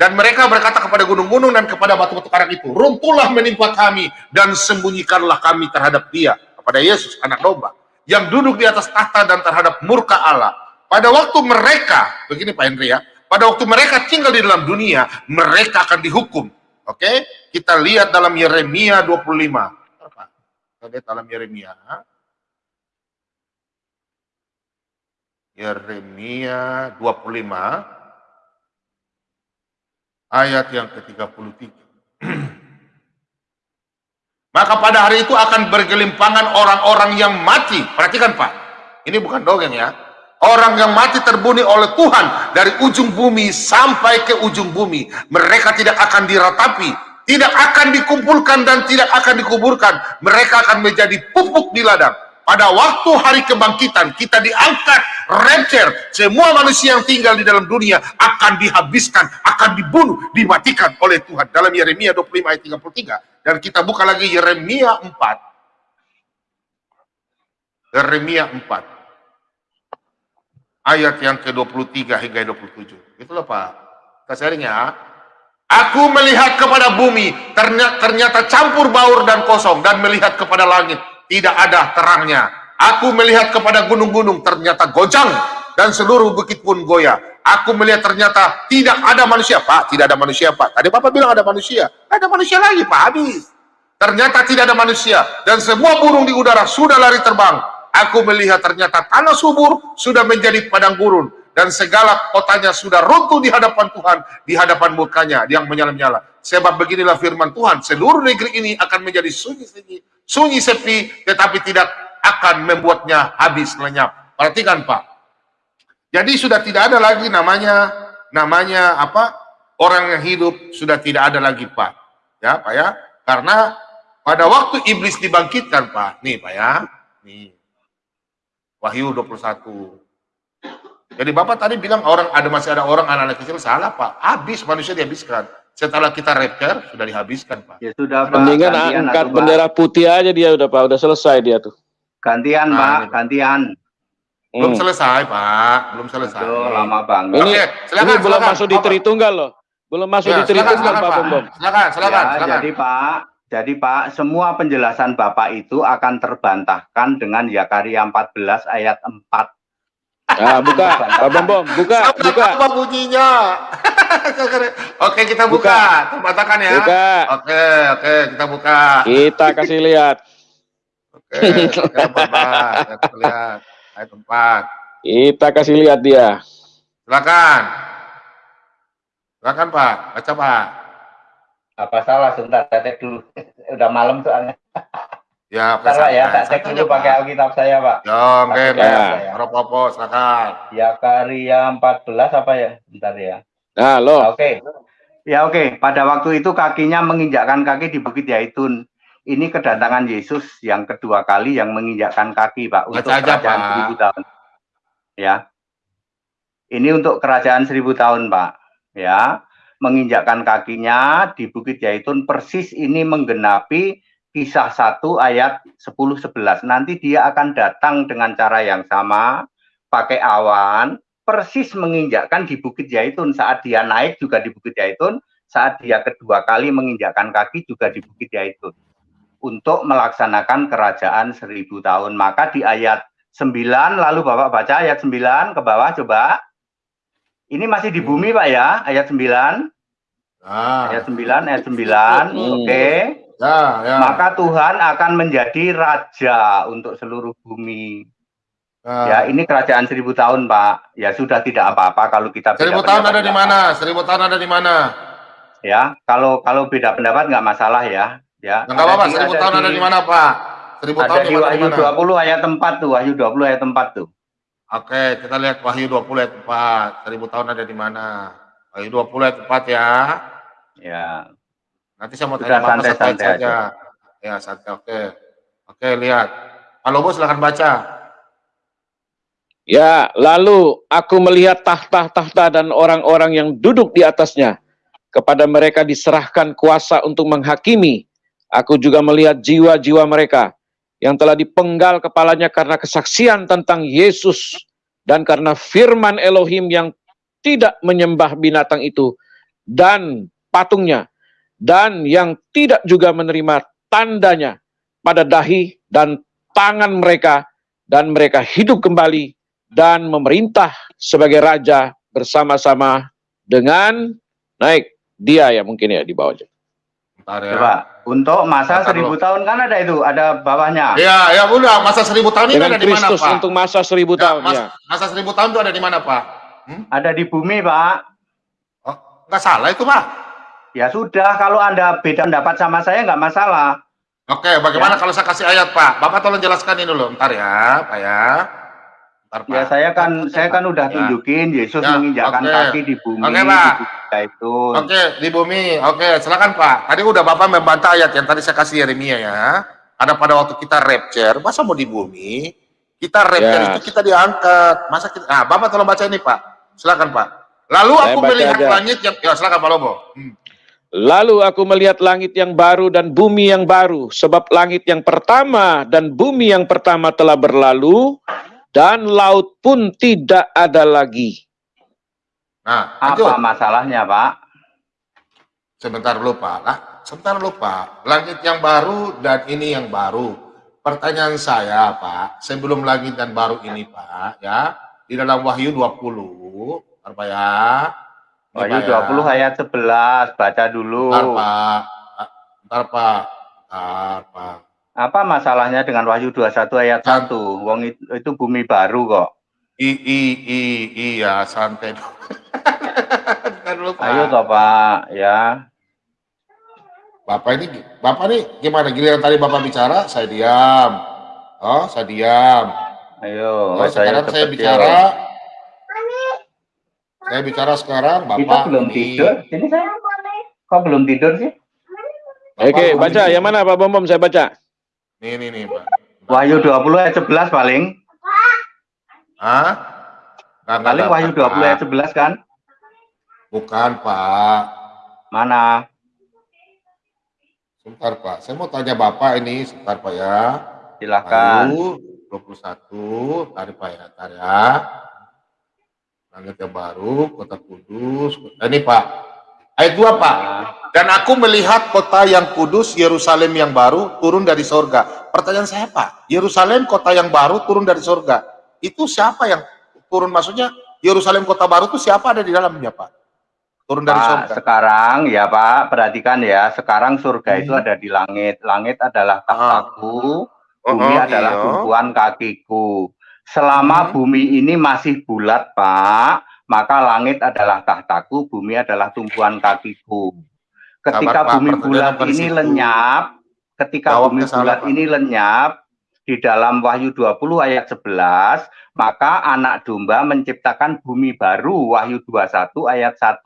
Dan mereka berkata kepada gunung-gunung dan kepada batu-batu karang itu, runtuhlah menimpa kami dan sembunyikanlah kami terhadap dia, kepada Yesus, anak domba, yang duduk di atas tahta dan terhadap murka Allah. Pada waktu mereka, begini Pak Henry ya, pada waktu mereka tinggal di dalam dunia, mereka akan dihukum. Oke, kita lihat dalam Yeremia 25. Apa? Kita lihat dalam Yeremia. Yeremia 25 ayat yang ke-33. Maka pada hari itu akan bergelimpangan orang-orang yang mati. Perhatikan Pak, ini bukan dongeng ya. Orang yang mati terbunuh oleh Tuhan dari ujung bumi sampai ke ujung bumi. Mereka tidak akan diratapi tidak akan dikumpulkan dan tidak akan dikuburkan. Mereka akan menjadi pupuk di ladang. Pada waktu hari kebangkitan, kita diangkat, rapture. Semua manusia yang tinggal di dalam dunia akan dihabiskan, akan dibunuh, dimatikan oleh Tuhan. Dalam Yeremia 25 ayat 33. Dan kita buka lagi Yeremia 4. Yeremia 4. Ayat yang ke-23 hingga 27. Itulah Pak. Kita sharing ya. Aku melihat kepada bumi, ternyata, campur baur dan kosong, dan melihat kepada langit, tidak ada terangnya. Aku melihat kepada gunung-gunung, ternyata gojang, dan seluruh bukit pun goyah. Aku melihat ternyata tidak ada manusia. Pak, tidak ada manusia, Pak. Tadi Bapak bilang ada manusia. Ada manusia lagi, Pak, habis. Ternyata tidak ada manusia, dan semua burung di udara sudah lari terbang. Aku melihat ternyata tanah subur sudah menjadi padang gurun, dan segala kotanya sudah runtuh di hadapan Tuhan, di hadapan mukanya yang menyala-nyala. Sebab beginilah firman Tuhan, seluruh negeri ini akan menjadi sunyi-sunyi, sunyi sepi, tetapi tidak akan membuatnya habis lenyap. Perhatikan Pak. Jadi sudah tidak ada lagi namanya, namanya apa? Orang yang hidup sudah tidak ada lagi Pak. Ya Pak ya. Karena pada waktu iblis dibangkitkan Pak, nih Pak ya, nih. Wahyu 21 jadi Bapak tadi bilang orang ada masih ada orang anak-anak kecil salah Pak. Habis manusia dihabiskan. Setelah kita rapture sudah dihabiskan Pak. Ya sudah Pak. Mendingan angkat atau, bendera putih aja dia udah Pak. Udah selesai dia tuh. Gantian nah, Pak, gantian. Belum hmm. selesai Pak, belum selesai. Aduh, lama banget. Ini, Oke, silakan, ini belum masuk di Tritunggal loh. Belum masuk ya, di Tritunggal Pak Bom. Silakan, silakan, ya, silakan. Jadi Pak, jadi Pak, semua penjelasan Bapak itu akan terbantahkan dengan Yakaria 14 ayat 4 Ah, buka, Pak Bom, buka, Sampai buka. Apa bunyinya? oke, kita buka. buka. Terbatakan ya. Buka. Oke, oke, kita buka. Kita kasih lihat. Oke, tempat. Kita lihat. Ayo tempat. Kita kasih lihat dia. Silakan. Silakan Pak, baca Pak. Apa salah? Sebentar, saya cek dulu. Udah malam soalnya. Ya, Bentar, Pak, ya, tak cek dulu pakai Alkitab saya, Pak. Ya, oke, ya. Ropopo, silakan. Ya, karya 14 apa ya? Bentar ya. Halo. Oke. Ya, oke. Pada waktu itu kakinya menginjakkan kaki di Bukit Yaitun. Ini kedatangan Yesus yang kedua kali yang menginjakkan kaki, Pak, untuk aja, kerajaan Pak. seribu tahun. Ya. Ini untuk kerajaan seribu tahun, Pak. Ya. Menginjakkan kakinya di Bukit Yaitun persis ini menggenapi kisah 1 ayat 10-11. Nanti dia akan datang dengan cara yang sama, pakai awan, persis menginjakkan di Bukit Yaitun. Saat dia naik juga di Bukit Yaitun, saat dia kedua kali menginjakkan kaki juga di Bukit Yaitun. Untuk melaksanakan kerajaan seribu tahun. Maka di ayat 9, lalu Bapak baca ayat 9 ke bawah coba. Ini masih di bumi Pak ya, ayat 9. Ah. Ayat 9, ayat 9, hmm. oke. Okay. Ya, ya. Maka Tuhan akan menjadi raja untuk seluruh bumi. Ya, ya ini kerajaan seribu tahun, Pak. Ya sudah tidak apa-apa kalau kita seribu tahun ada di mana? Seribu tahun ada di mana? Ya, kalau kalau beda pendapat nggak masalah ya. Ya. Nggak apa-apa. Seribu tahun ada di mana, Pak? Seribu ada tahun di Wahyu dua puluh ayat tempat tuh. Wahyu dua puluh ayat tempat tuh. Oke, kita lihat Wahyu 20 ayat 4. Seribu tahun ada di mana? Wahyu 20 ayat 4 ya. Ya. Nanti saya mau tanya santai, santai saja. Aja. Ya, santai. Oke. Oke, lihat. Pak Lobo silahkan baca. Ya, lalu aku melihat tahta-tahta dan orang-orang yang duduk di atasnya. Kepada mereka diserahkan kuasa untuk menghakimi. Aku juga melihat jiwa-jiwa mereka yang telah dipenggal kepalanya karena kesaksian tentang Yesus dan karena firman Elohim yang tidak menyembah binatang itu dan patungnya dan yang tidak juga menerima tandanya pada dahi dan tangan mereka dan mereka hidup kembali dan memerintah sebagai raja bersama-sama dengan naik dia ya mungkin ya di bawahnya. Bentar ya. Coba untuk masa Bentar seribu tahun kan ada itu, ada bawahnya. Iya, ya udah masa seribu tahun ini ada di mana Pak? untuk masa seribu ya, tahun mas, ya. Masa seribu tahun itu ada di mana Pak? Hmm? Ada di bumi Pak. Oh, nggak salah itu Pak. Ya sudah, kalau Anda beda pendapat sama saya nggak masalah. Oke, bagaimana ya. kalau saya kasih ayat, Pak? Bapak tolong jelaskan ini dulu, ntar ya, Pak ya. Ntar, ya saya kan Ntar, saya kan udah ya. tunjukin Yesus ya, menginjakkan okay. kaki di bumi. Oke Pak. Itu. Oke di bumi. Oke silakan Pak. Tadi udah Bapak membantah ayat yang tadi saya kasih Yeremia ya. Ada pada waktu kita rapture, masa mau di bumi? Kita rapture yes. itu kita diangkat. Masa kita? Nah Bapak tolong baca ini Pak. Silakan Pak. Lalu aku melihat aja. langit yang ya silakan Pak Lobo. Hmm. Lalu aku melihat langit yang baru dan bumi yang baru, sebab langit yang pertama dan bumi yang pertama telah berlalu, dan laut pun tidak ada lagi. Nah, apa masalahnya, Pak? Sebentar lupa lah, sebentar lupa. Langit yang baru dan ini yang baru. Pertanyaan saya, Pak, sebelum langit dan baru ini, Pak, ya, di dalam Wahyu 20, apa ya? Wahyu 20 ya. ayat 11, baca dulu. Bentar, Pak. Bentar, Pak. Bentar, Pak. Apa masalahnya dengan Wahyu 21 ayat 1? Wong itu, itu bumi baru kok. I, i, i, iya, santai dulu, Pak. Ayo toh, Pak, ya. Bapak ini, Bapak ini gimana? Giliran tadi Bapak bicara, saya diam. Oh, saya diam. Ayo, oh, sekarang saya bicara, saya bicara sekarang, Bapak. Kita belum ini... tidur. Sini saya. Kok belum tidur sih? Bapak Oke, baca. Yang mana Pak Bom Bom? Saya baca. Nih, nih, nih, Pak. Wahyu 20 ayat 11 paling. Hah? Nggak, paling Wahyu 20 Pak. ayat 11 kan? Bukan, Pak. Mana? Sebentar, Pak. Saya mau tanya Bapak ini, sebentar, Pak ya. Silakan. Wahyu 21, tarik Pak ya, tarik ya langit yang baru, kota kudus. Nah, ini Pak, ayat 2 Pak. Dan aku melihat kota yang kudus, Yerusalem yang baru, turun dari sorga. Pertanyaan saya Pak, Yerusalem kota yang baru turun dari sorga. Itu siapa yang turun? Maksudnya Yerusalem kota baru itu siapa ada di dalamnya Pak? Turun dari sorga. Sekarang ya Pak, perhatikan ya, sekarang surga hmm. itu ada di langit. Langit adalah tahtaku, ah. bumi oh, adalah iya. tumpuan kakiku. Selama hmm. bumi ini masih bulat, Pak, maka langit adalah tahtaku, bumi adalah tumpuan kakiku. Ketika Sabar, bumi Pak, bulat ini situ. lenyap, ketika Jawabnya bumi bulat Pak. ini lenyap, di dalam Wahyu 20 ayat 11, maka anak domba menciptakan bumi baru, Wahyu 21 ayat 1.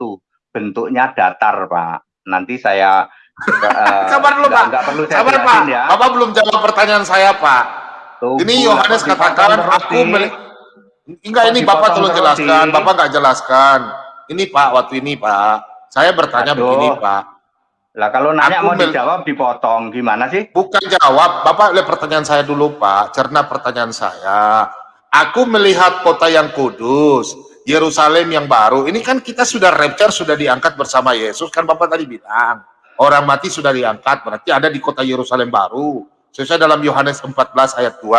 Bentuknya datar, Pak. Nanti saya uh, Sabar dulu, Pak. Enggak perlu saya Sabar, Pak. Ya. Bapak belum jawab pertanyaan saya, Pak. Tuh, ini Yohanes katakan aku meli Enggak ini Bapak tolong jelaskan, Bapak nggak jelaskan. Ini Pak, waktu ini Pak, saya bertanya Aduh. begini Pak. Lah kalau nanya aku mau dijawab dipotong, gimana sih? Bukan jawab, Bapak lihat pertanyaan saya dulu Pak, cerna pertanyaan saya. Aku melihat kota yang kudus, Yerusalem yang baru. Ini kan kita sudah rapture, sudah diangkat bersama Yesus, kan Bapak tadi bilang. Orang mati sudah diangkat, berarti ada di kota Yerusalem baru. Sesuai dalam Yohanes 14 ayat 2,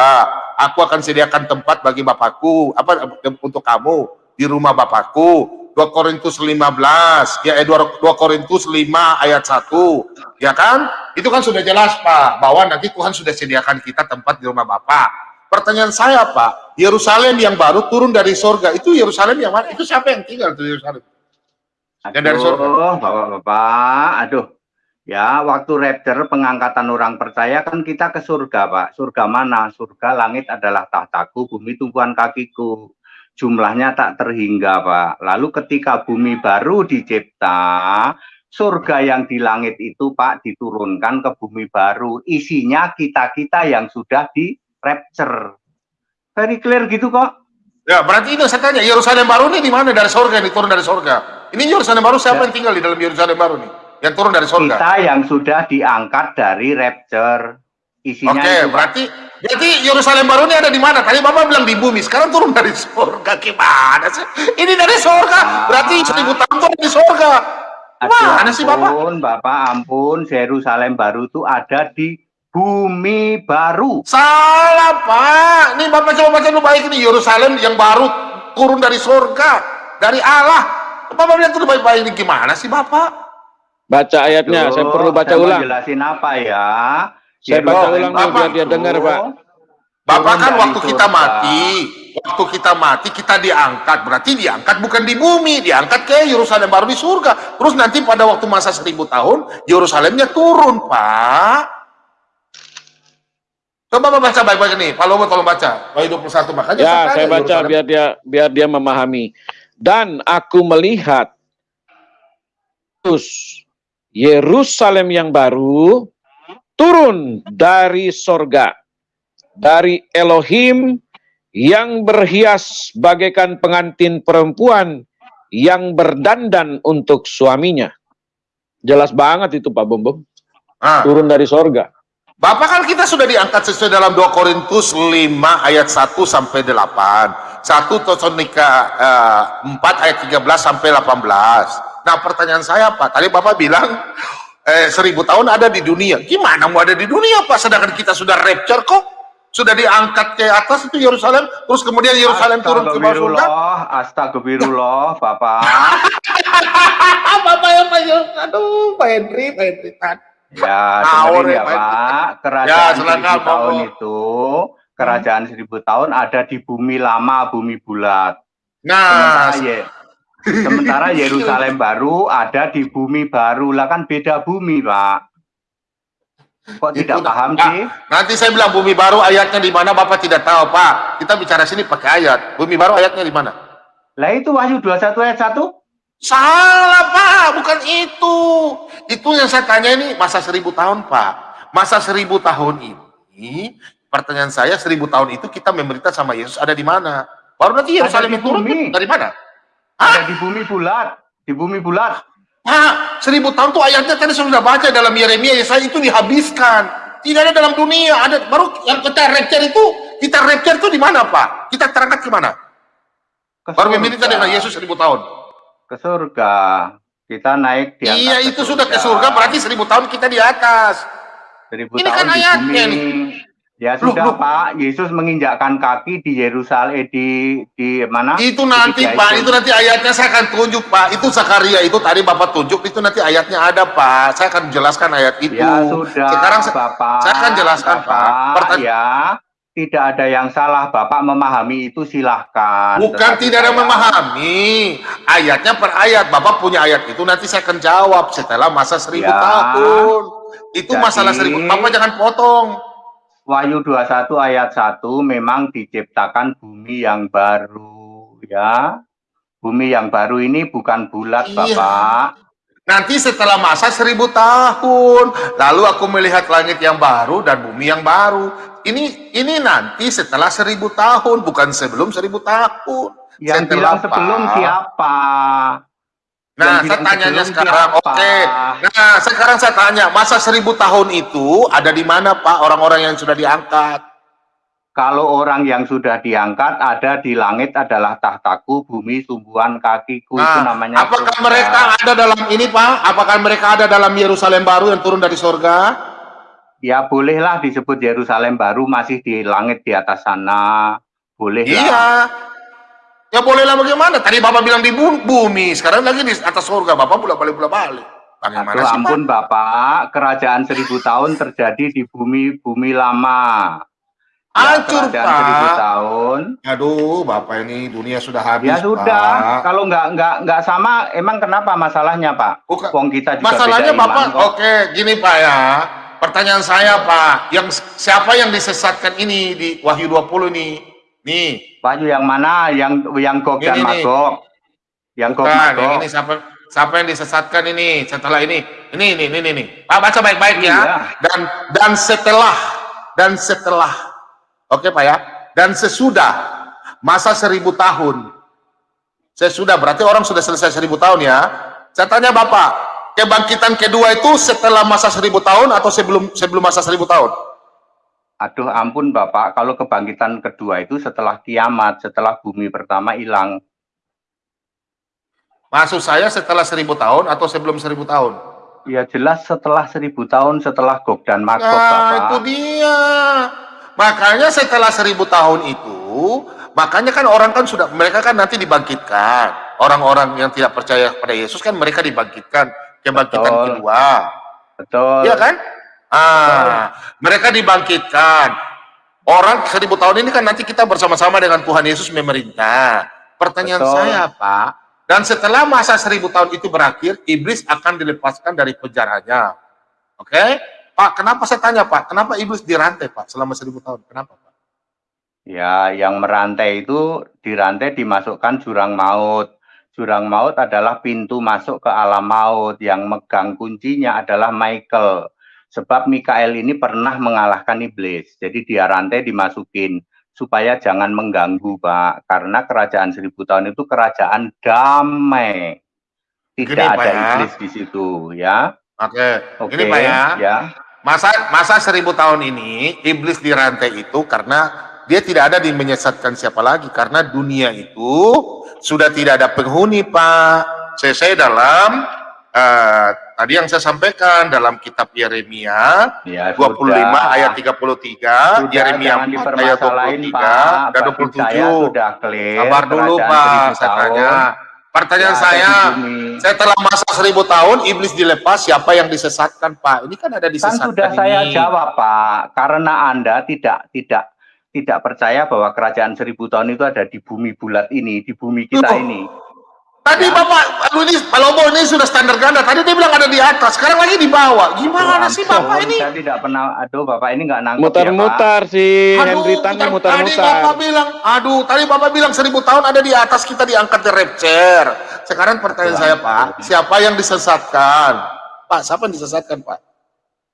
aku akan sediakan tempat bagi Bapakku, apa untuk kamu di rumah Bapakku. 2 Korintus 15, ya eh, 2, Korintus 5 ayat 1. Ya kan? Itu kan sudah jelas, Pak, bahwa nanti Tuhan sudah sediakan kita tempat di rumah Bapak. Pertanyaan saya, Pak, Yerusalem yang baru turun dari sorga, itu Yerusalem yang mana? Itu siapa yang tinggal di Yerusalem? Aduh, dari sorga. Bapak-bapak, aduh, Ya, waktu rapture pengangkatan orang percaya kan kita ke surga, Pak. Surga mana? Surga langit adalah tahtaku, bumi tumpuan kakiku. Jumlahnya tak terhingga, Pak. Lalu ketika bumi baru dicipta, surga yang di langit itu, Pak, diturunkan ke bumi baru. Isinya kita-kita yang sudah di rapture. Very clear gitu kok. Ya, berarti itu saya tanya, Yerusalem baru ini di mana dari surga, ini turun dari surga. Ini Yerusalem baru siapa ya. yang tinggal di dalam Yerusalem baru nih? Yang turun dari surga. Kita yang sudah diangkat dari rapture. Isinya Oke, okay, berarti berarti Yerusalem baru ini ada di mana? Tadi Bapak bilang di bumi, sekarang turun dari surga. Gimana sih? Ini dari surga. Nah, berarti seribu tahun turun di surga. Mana sih Bapak? Ampun, Bapak ampun, Yerusalem baru itu ada di bumi baru. Salah, Pak. Ini Bapak coba baca dulu baik ini Yerusalem yang baru turun dari surga, dari Allah. Bapak lihat dulu baik-baik ini gimana sih, Bapak? Baca ayatnya, Aduh, saya perlu baca saya ulang. Jelasin apa ya? Saya baca ulang dulu biar dia dengar, Pak. Bapak kan waktu kita mati, waktu kita mati kita diangkat, berarti diangkat bukan di bumi, diangkat ke Yerusalem baru di surga. Terus nanti pada waktu masa seribu tahun, Yerusalemnya turun, Pak. Coba baca baik-baik ini. Pak Lobo tolong baca. Wahyu 21 makanya Ya, saya baca Yerusalem. biar dia biar dia memahami. Dan aku melihat Yerusalem yang baru turun dari sorga dari Elohim yang berhias bagaikan pengantin perempuan yang berdandan untuk suaminya. Jelas banget itu Pak Bom Bom. Ah. Turun dari sorga. Bapak kan kita sudah diangkat sesuai dalam 2 Korintus 5 ayat 1 sampai 8. 1 Tesalonika uh, 4 ayat 13 sampai 18. Nah pertanyaan saya Pak, tadi Bapak bilang eh, seribu tahun ada di dunia. Gimana mau ada di dunia Pak? Sedangkan kita sudah rapture kok. Sudah diangkat ke atas itu Yerusalem, terus kemudian Yerusalem turun ke bawah surga. Astagfirullah, Bapak. Bapak yang Pak Aduh, Pak Henry, Pak Henry. Ya, dengerin ya, Pak. Kerajaan ya, seribu tahun itu, kerajaan seribu tahun ada di bumi lama, bumi bulat. Nah, sementara, ya, sementara Yerusalem baru ada di bumi baru. Lah kan beda bumi, Pak. Kok itu, tidak paham nah, sih? Nanti saya bilang bumi baru ayatnya di mana Bapak tidak tahu, Pak. Kita bicara sini pakai ayat. Bumi baru ayatnya di mana? Lah itu Wahyu 21 ayat 1. Salah Pak, bukan itu. Itu yang saya tanya ini masa seribu tahun Pak. Masa seribu tahun ini, pertanyaan saya seribu tahun itu kita memerintah sama Yesus ada di mana? Baru nanti Yerusalem turun dari mana? Ada di bumi bulat, di bumi bulat. Pak, seribu tahun tuh ayatnya tadi sudah baca dalam Yeremia, Yesaya itu dihabiskan. Tidak ada dalam dunia, ada baru yang kita rapture itu, kita rapture itu di mana Pak? Kita terangkat ke mana? Baru meminta dengan Yesus seribu tahun ke surga. Kita naik di atas Iya, itu surga. sudah ke surga berarti seribu tahun kita di atas. Seribu Ini tahun kan ayatnya nih. Ya sudah loh, Pak, Yesus menginjakkan kaki di Yerusalem eh, di di mana? Itu nanti di Pak, itu. nanti ayatnya saya akan tunjuk Pak. Itu Zakaria itu tadi Bapak tunjuk itu nanti ayatnya ada Pak. Saya akan jelaskan ayat itu. Ya sudah. Sekarang Bapak. Saya akan jelaskan Bapak, Pak. Pertanya ya tidak ada yang salah Bapak memahami itu silahkan bukan tidak ada memahami ayatnya per ayat Bapak punya ayat itu nanti saya akan jawab setelah masa seribu ya, tahun itu jadi, masalah seribu Bapak jangan potong Wahyu 21 ayat 1 memang diciptakan bumi yang baru ya bumi yang baru ini bukan bulat iya. Bapak Nanti setelah masa seribu tahun, lalu aku melihat langit yang baru dan bumi yang baru. Ini ini nanti setelah seribu tahun, bukan sebelum seribu tahun. Yang setelah bilang sebelum siapa? Nah, saya tanyanya sekarang, oke. Okay. Nah, sekarang saya tanya, masa seribu tahun itu ada di mana Pak orang-orang yang sudah diangkat? Kalau orang yang sudah diangkat ada di langit adalah tahtaku, bumi sumbuhan kakiku nah, itu namanya. Apakah surga. mereka ada dalam ini Pak? Apakah mereka ada dalam Yerusalem baru yang turun dari surga? Ya bolehlah disebut Yerusalem baru masih di langit di atas sana. Boleh Iya. Ya bolehlah bagaimana? Tadi Bapak bilang di bumi, sekarang lagi di atas surga. Bapak bolak balik bolak balik. Bagaimana Aduh, sih, ampun Pak? Bapak, kerajaan seribu tahun terjadi di bumi bumi lama. Hancur, ya, Pak. tahun. Aduh, Bapak ini dunia sudah habis, Ya sudah. Pak. Kalau nggak nggak nggak sama, emang kenapa masalahnya, Pak? Bukan. Wong kita juga Masalahnya Bapak, iman, oke, gini Pak ya. Pertanyaan saya, Pak, yang siapa yang disesatkan ini di Wahyu 20 nih? Nih. Wahyu yang mana? Yang yang dan Magog. Yang Magog. Yang ini siapa siapa yang disesatkan ini setelah ini? Ini ini ini ini. Pak baca baik-baik ya. Iya. Dan dan setelah dan setelah Oke Pak ya. Dan sesudah masa seribu tahun, sesudah berarti orang sudah selesai seribu tahun ya. Saya tanya Bapak, kebangkitan kedua itu setelah masa seribu tahun atau sebelum sebelum masa seribu tahun? Aduh ampun Bapak, kalau kebangkitan kedua itu setelah kiamat, setelah bumi pertama hilang. Maksud saya setelah seribu tahun atau sebelum seribu tahun? Ya jelas setelah seribu tahun, setelah Gog dan Magog nah, Bapak. itu dia. Makanya setelah seribu tahun itu, makanya kan orang kan sudah, mereka kan nanti dibangkitkan. Orang-orang yang tidak percaya kepada Yesus kan mereka dibangkitkan. Kebangkitan Betul. kedua. Betul. Iya kan? Ah, mereka dibangkitkan. Orang seribu tahun ini kan nanti kita bersama-sama dengan Tuhan Yesus memerintah. Pertanyaan Betul. saya, Pak, dan setelah masa seribu tahun itu berakhir, iblis akan dilepaskan dari penjaranya. Oke? Okay? Pak, kenapa saya tanya Pak, kenapa iblis dirantai Pak selama seribu tahun? Kenapa Pak? Ya, yang merantai itu dirantai dimasukkan jurang maut. Jurang maut adalah pintu masuk ke alam maut. Yang megang kuncinya adalah Michael. Sebab Mikael ini pernah mengalahkan iblis. Jadi dia rantai dimasukin supaya jangan mengganggu, Pak. Karena kerajaan seribu tahun itu kerajaan damai. Tidak Gini, ada ya. iblis di situ, ya. Oke. Oke. Ini Pak ya. ya. Masa masa seribu tahun ini iblis dirantai itu karena dia tidak ada di menyesatkan siapa lagi karena dunia itu sudah tidak ada penghuni Pak. Saya, saya dalam uh, tadi yang saya sampaikan dalam kitab Yeremia ya, 25 sudah. ayat 33, sudah, Yeremia 4 ayat 23 Pak, dan 27. Sudah clear, Sabar dulu Pak, saya tanya. Pertanyaan ya, saya, saya telah masa seribu tahun iblis dilepas, siapa yang disesatkan Pak? Ini kan ada disesatkan Kan sudah ini. saya jawab Pak, karena Anda tidak tidak tidak percaya bahwa kerajaan seribu tahun itu ada di bumi bulat ini, di bumi kita Loh. ini. Tadi ya. Bapak, aduh ini Pak Lobo ini sudah standar ganda. Tadi dia bilang ada di atas, sekarang lagi di bawah. Gimana oh, sih Bapak ini? Saya tidak pernah, aduh Bapak ini nggak nangkep Mutar-mutar ya, si Henry Tan mutar-mutar. Tadi Bapak bilang, aduh tadi Bapak bilang seribu tahun ada di atas kita diangkat di rapture. Sekarang pertanyaan saya Pak, siapa yang disesatkan? Pak, siapa yang disesatkan Pak?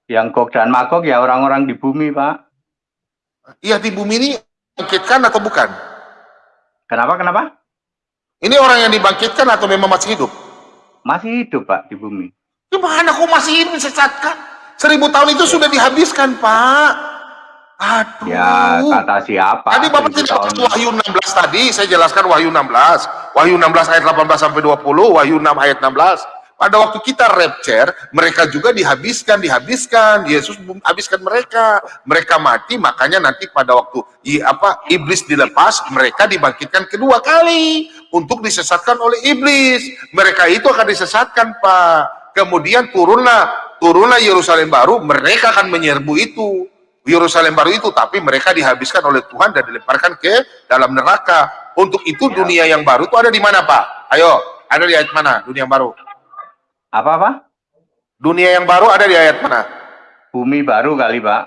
Yang Gog dan Magog ya orang-orang di bumi Pak. Iya di bumi ini bangkitkan atau bukan? Kenapa, kenapa? Ini orang yang dibangkitkan atau memang masih hidup? Masih hidup, Pak, di bumi. Gimana kok masih hidup disesatkan? Seribu tahun itu sudah dihabiskan, Pak. Aduh. Ya, kata siapa? Tadi Bapak tidak tahun. Wahyu 16 tadi, saya jelaskan Wahyu 16. Wahyu 16 ayat 18 sampai 20, Wahyu 6 ayat 16. Pada waktu kita rapture, mereka juga dihabiskan, dihabiskan. Yesus habiskan mereka. Mereka mati, makanya nanti pada waktu i, apa iblis dilepas, mereka dibangkitkan kedua kali untuk disesatkan oleh iblis. Mereka itu akan disesatkan, Pak. Kemudian turunlah, turunlah Yerusalem baru, mereka akan menyerbu itu. Yerusalem baru itu, tapi mereka dihabiskan oleh Tuhan dan dilemparkan ke dalam neraka. Untuk itu ya. dunia yang baru itu ada di mana, Pak? Ayo, ada di ayat mana dunia yang baru? Apa-apa? Dunia yang baru ada di ayat mana? Bumi baru kali, Pak.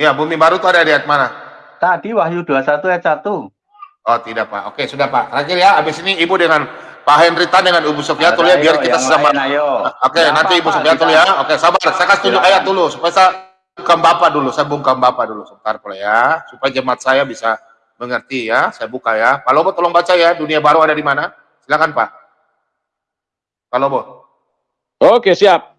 Ya, bumi baru itu ada di ayat mana? Tadi Wahyu 21 ayat 1. Oh, tidak, Pak. Oke, sudah, Pak. Terakhir ya, habis ini Ibu dengan Pak Henrita dengan Ibu Sofiatul ya, biar kita sama. Oke, ya, nanti Ibu Sofiatul ya. Oke, sabar. Saya kasih tunjuk ayat dulu, supaya saya bungkam Bapak dulu. Saya bungkam Bapak dulu, sebentar, Pak ya. Supaya jemaat saya bisa mengerti ya. Saya buka ya. Pak Lobo, tolong baca ya. Dunia baru ada di mana? Silakan, Pak. Pak Lobo. Oke, siap.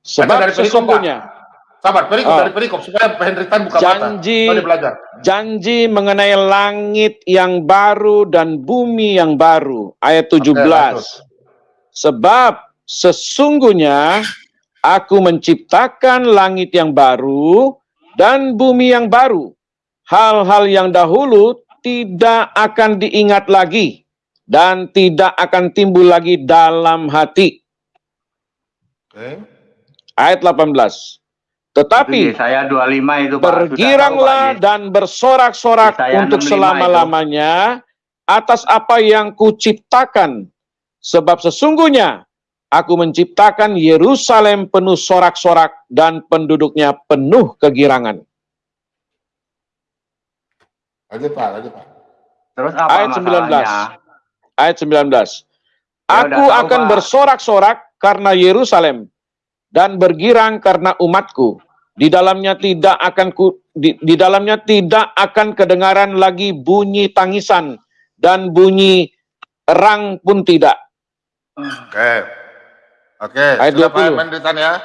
Sebab dari sesungguhnya. Sabar, perikop oh. dari perikop supaya Henry Tan buka janji, mata. belajar. Janji mengenai langit yang baru dan bumi yang baru. Ayat 17. Oke, Sebab sesungguhnya aku menciptakan langit yang baru dan bumi yang baru. Hal-hal yang dahulu tidak akan diingat lagi dan tidak akan timbul lagi dalam hati Okay. Ayat 18. Tetapi saya 25 itu Pak. Bergiranglah tahu, dan bersorak-sorak untuk selama-lamanya atas apa yang kuciptakan. Sebab sesungguhnya aku menciptakan Yerusalem penuh sorak-sorak dan penduduknya penuh kegirangan. Lanjut Pak, lanjut Pak. Terus apa Ayat 19. Ayat 19. Ya, aku akan bersorak-sorak karena Yerusalem dan bergirang karena umatku. Di dalamnya tidak akan ku, di, di dalamnya tidak akan kedengaran lagi bunyi tangisan dan bunyi rang pun tidak. Oke. Oke, Ayat 20. ya.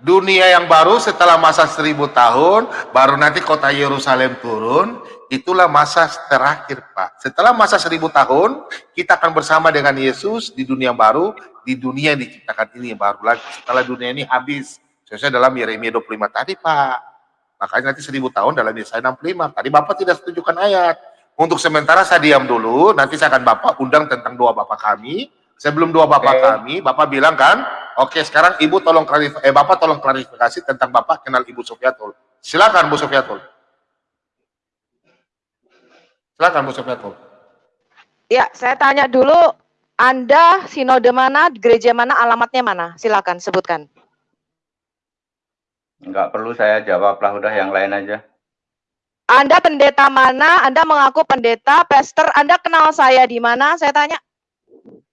Dunia yang baru setelah masa seribu tahun, baru nanti kota Yerusalem turun, itulah masa terakhir Pak. Setelah masa seribu tahun, kita akan bersama dengan Yesus di dunia baru, di dunia yang diciptakan ini yang baru lagi. Setelah dunia ini habis. Sesuai dalam Yeremia 25 tadi, Pak. Makanya nanti seribu tahun dalam Yesaya 65. Tadi Bapak tidak setujukan ayat. Untuk sementara saya diam dulu, nanti saya akan Bapak undang tentang doa Bapak kami. Sebelum doa Bapak okay. kami, Bapak bilang kan, oke okay, sekarang Ibu tolong klarifikasi, eh Bapak tolong klarifikasi tentang Bapak kenal Ibu Sofiatul. Silakan Bu Sofiatul. Silakan Bu Sofiatul. Ya, saya tanya dulu anda sinode mana, gereja mana, alamatnya mana? Silakan sebutkan. Enggak perlu saya jawab lah, udah yang lain aja. Anda pendeta mana? Anda mengaku pendeta, pastor. Anda kenal saya di mana? Saya tanya.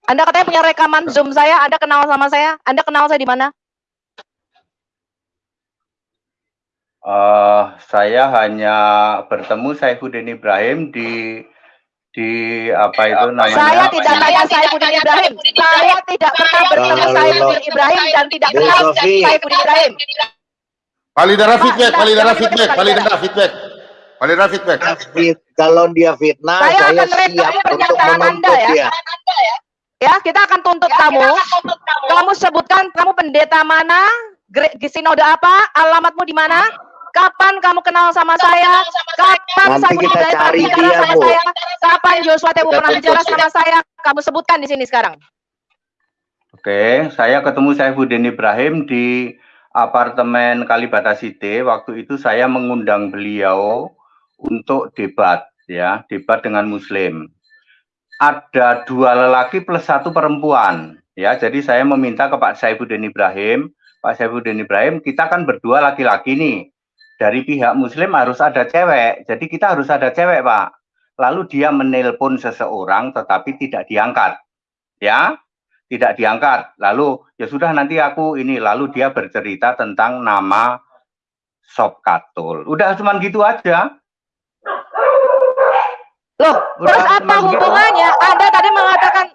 Anda katanya punya rekaman Zoom saya. Anda kenal sama saya? Anda kenal saya di mana? Uh, saya hanya bertemu Saifuddin Ibrahim di di apa itu namanya? Saya tidak tanya Saifuddin Ibrahim. Saya tidak pernah bertemu Saifuddin Ibrahim dan tidak kenal Saifuddin Ibrahim. Validara feedback, validara feedback, validara feedback. Validara feedback. Kalau dia fitnah, saya, saya akan siap untuk Anda ya. dia. Ya, kita akan tuntut kamu. Kamu sebutkan kamu pendeta mana, sinode apa, alamatmu di mana, kapan kamu kenal sama saya, kapan Nanti saya kita cari dia, sama Bu. saya, kapan Joshua Tebu pernah bicara sama saya, kamu sebutkan di sini sekarang. Oke, saya ketemu Saifuddin Ibrahim di apartemen Kalibata City. Waktu itu saya mengundang beliau untuk debat, ya, debat dengan Muslim. Ada dua lelaki plus satu perempuan, ya. Jadi saya meminta ke Pak Saifuddin Ibrahim, Pak Saifuddin Ibrahim, kita kan berdua laki-laki nih. Dari pihak Muslim harus ada cewek, jadi kita harus ada cewek, Pak. Lalu dia menelpon seseorang, tetapi tidak diangkat, ya tidak diangkat. Lalu ya sudah nanti aku ini lalu dia bercerita tentang nama Sob Katul. Udah cuman gitu aja. Loh, Udah, terus apa gitu. hubungannya? Anda tadi mengatakan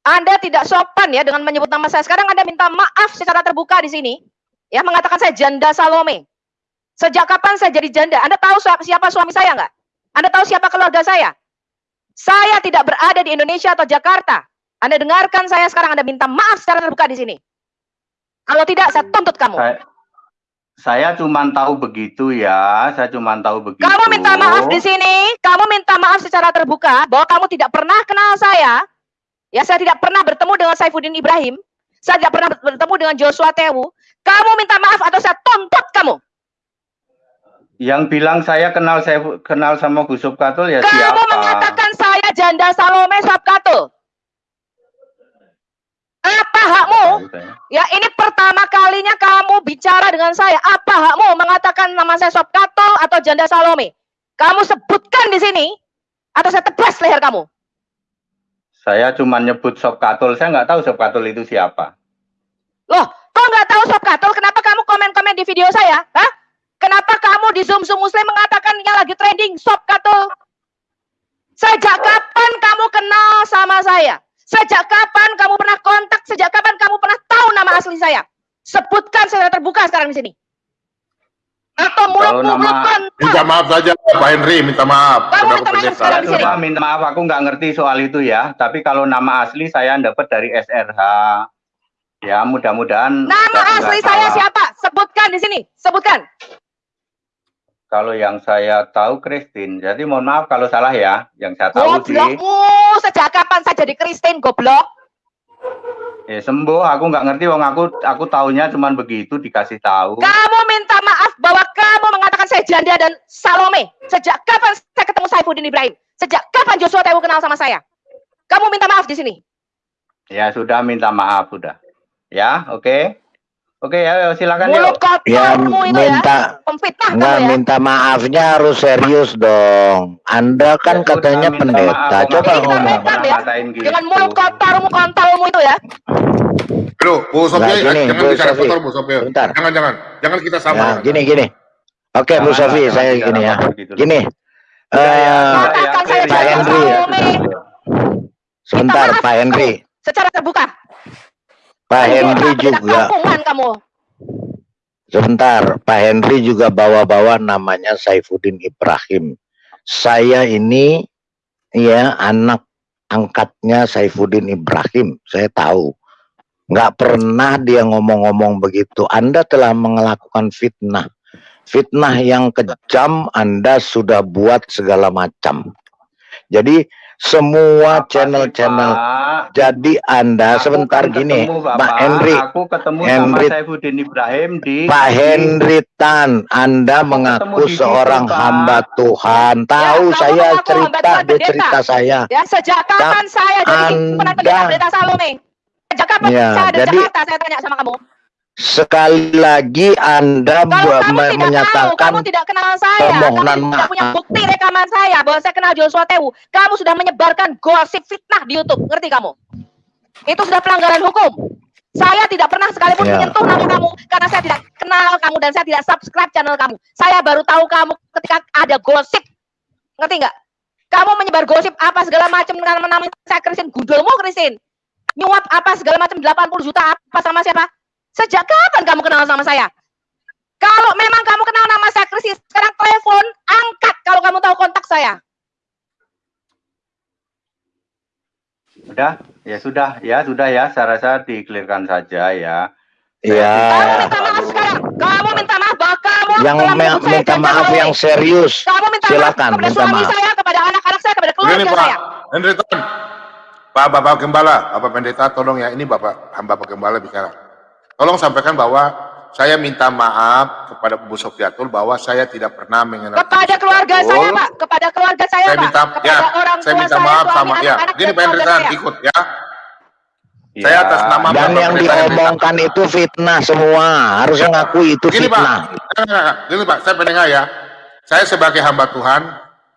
Anda tidak sopan ya dengan menyebut nama saya. Sekarang Anda minta maaf secara terbuka di sini. Ya, mengatakan saya janda Salome. Sejak kapan saya jadi janda? Anda tahu siapa, siapa suami saya nggak? Anda tahu siapa keluarga saya? Saya tidak berada di Indonesia atau Jakarta. Anda dengarkan saya sekarang, Anda minta maaf secara terbuka di sini. Kalau tidak, saya tuntut kamu. Saya, saya cuma tahu begitu ya. Saya cuma tahu begitu. Kamu minta maaf di sini, kamu minta maaf secara terbuka bahwa kamu tidak pernah kenal saya. Ya, saya tidak pernah bertemu dengan Saifuddin Ibrahim. Saya tidak pernah bertemu dengan Joshua Tewu. Kamu minta maaf atau saya tuntut kamu. Yang bilang saya kenal saya kenal sama Gus Katul ya Kamu siapa? mengatakan saya janda Salome Sabkatul. Apa hakmu? Ya ini pertama kalinya kamu bicara dengan saya. Apa hakmu mengatakan nama saya Sabkatul atau janda Salome? Kamu sebutkan di sini atau saya tebas leher kamu. Saya cuma nyebut Sob Katul. Saya nggak tahu Sob Katul itu siapa. Loh, kok nggak tahu Sob Katul? Kenapa kamu komen-komen di video saya? Hah? Kenapa kamu di Zoom Zoom Muslim mengatakan yang lagi trending Sob Katul? Sejak kapan kamu kenal sama saya? Sejak kapan kamu pernah kontak? Sejak kapan kamu pernah tahu nama asli saya? Sebutkan secara terbuka sekarang di sini. Atau mulut-mulut nama- kontol. Minta maaf saja Pak Henry, minta maaf. Kamu minta maaf sekarang di sini. Minta maaf, aku nggak ngerti soal itu ya. Tapi kalau nama asli saya dapat dari SRH. Ya, mudah-mudahan. Nama asli saya siapa? Sebutkan di sini. Sebutkan. Kalau yang saya tahu Kristin. Jadi mohon maaf kalau salah ya. Yang saya tahu sih. Goblokmu. Sejak kapan saya jadi Kristen goblok? Eh, sembuh. Aku nggak ngerti. Wong aku aku taunya cuman begitu dikasih tahu. Kamu minta maaf bahwa kamu mengatakan saya janda dan Salome. Sejak kapan saya ketemu Saifuddin Ibrahim? Sejak kapan Joshua Tewu kenal sama saya? Kamu minta maaf di sini. Ya sudah minta maaf sudah. Ya, oke. Oke ya, silakan Mulut. Ya kotormu ya. minta Pemfitnah Enggak, ya. minta maafnya harus serius dong. Anda kan Ya katanya pendeta. maaf, Coba Om. Ini ngomong. ya? Gitu. Dengan mulut kotormu, kontolmu itu ya. Aduh, Bu Sofia, Nah, gini, jangan Bu bicara Sofi. kotor Bu Sofia. Bentar. Jangan, jangan. Jangan kita sama. Ya, gini gini. Oke, Bu Jangan, Sofi, jangan saya gini ya. gitu. Gini. Udah ya, Eh, Pak ya. Henry. Sebentar, Pak Henry. Secara terbuka. Pak Henry juga. kamu. Sebentar, Pak Henry juga bawa-bawa namanya Saifuddin Ibrahim. Saya ini ya anak angkatnya Saifuddin Ibrahim. Saya tahu. Nggak pernah dia ngomong-ngomong begitu. Anda telah melakukan fitnah. Fitnah yang kejam Anda sudah buat segala macam. Jadi semua channel-channel Pak? jadi Anda Aku sebentar kan gini, ketemu, Pak Bapak. Henry. Aku ketemu Henry. sama Saifuddin Ibrahim di Pak di- Henry Tan, Anda Aku mengaku ketemu di situ, seorang Pak. hamba Tuhan. Tahu kamu saya cerita, dia pendeta. cerita saya. Ya, sejak kapan saya jadi Anda- pendeta Salome? Sejak kapan Ya, saya ada jadi- Jakarta? Saya tanya sama kamu. Sekali lagi Anda Kalau kamu tidak menyatakan tahu, kamu tidak kenal saya, kamu tidak punya bukti rekaman saya bahwa saya kenal Joshua Tewu. Kamu sudah menyebarkan gosip fitnah di YouTube, ngerti kamu? Itu sudah pelanggaran hukum. Saya tidak pernah sekalipun Ya. menyentuh nama kamu karena saya tidak kenal kamu dan saya tidak subscribe channel kamu. Saya baru tahu kamu ketika ada gosip. Ngerti nggak? Kamu menyebar gosip apa segala macam nama nama saya Christine gundulmu Christine. Nyuap apa segala macam 80 juta apa sama siapa? Sejak kapan kamu kenal sama saya? Kalau memang kamu kenal nama saya Christine, sekarang telepon, angkat kalau kamu tahu kontak saya. Sudah, ya sudah, ya sudah ya. Saya rasa dikelirkan saja ya. ya Kamu minta maaf sekarang. Kamu minta maaf bahwa kamu yang telah me- minta maaf yang serius Kamu minta silakan maaf kepada minta suami maaf saya, kepada anak-anak saya, kepada keluarga Pak saya. Henry Tan. Pak Bapak Gembala, Bapak Pendeta tolong ya, ini Bapak hamba Bapak Gembala bicara. Tolong sampaikan bahwa saya minta maaf kepada Bu Sofiatul bahwa saya tidak pernah mengenal Kepada keluarga saya, Pak. Kepada keluarga saya, Saya Pak. minta kepada ya, orang saya minta saya, maaf sama ya. anak-anak, Gini dan Pak ikut ya. Ya. Saya atas nama dan Bapak yang diomongkan itu fitnah semua harusnya ngaku itu Gini Pak, fitnah enggak. gini Pak, saya pendengar ya. Saya sebagai hamba Tuhan,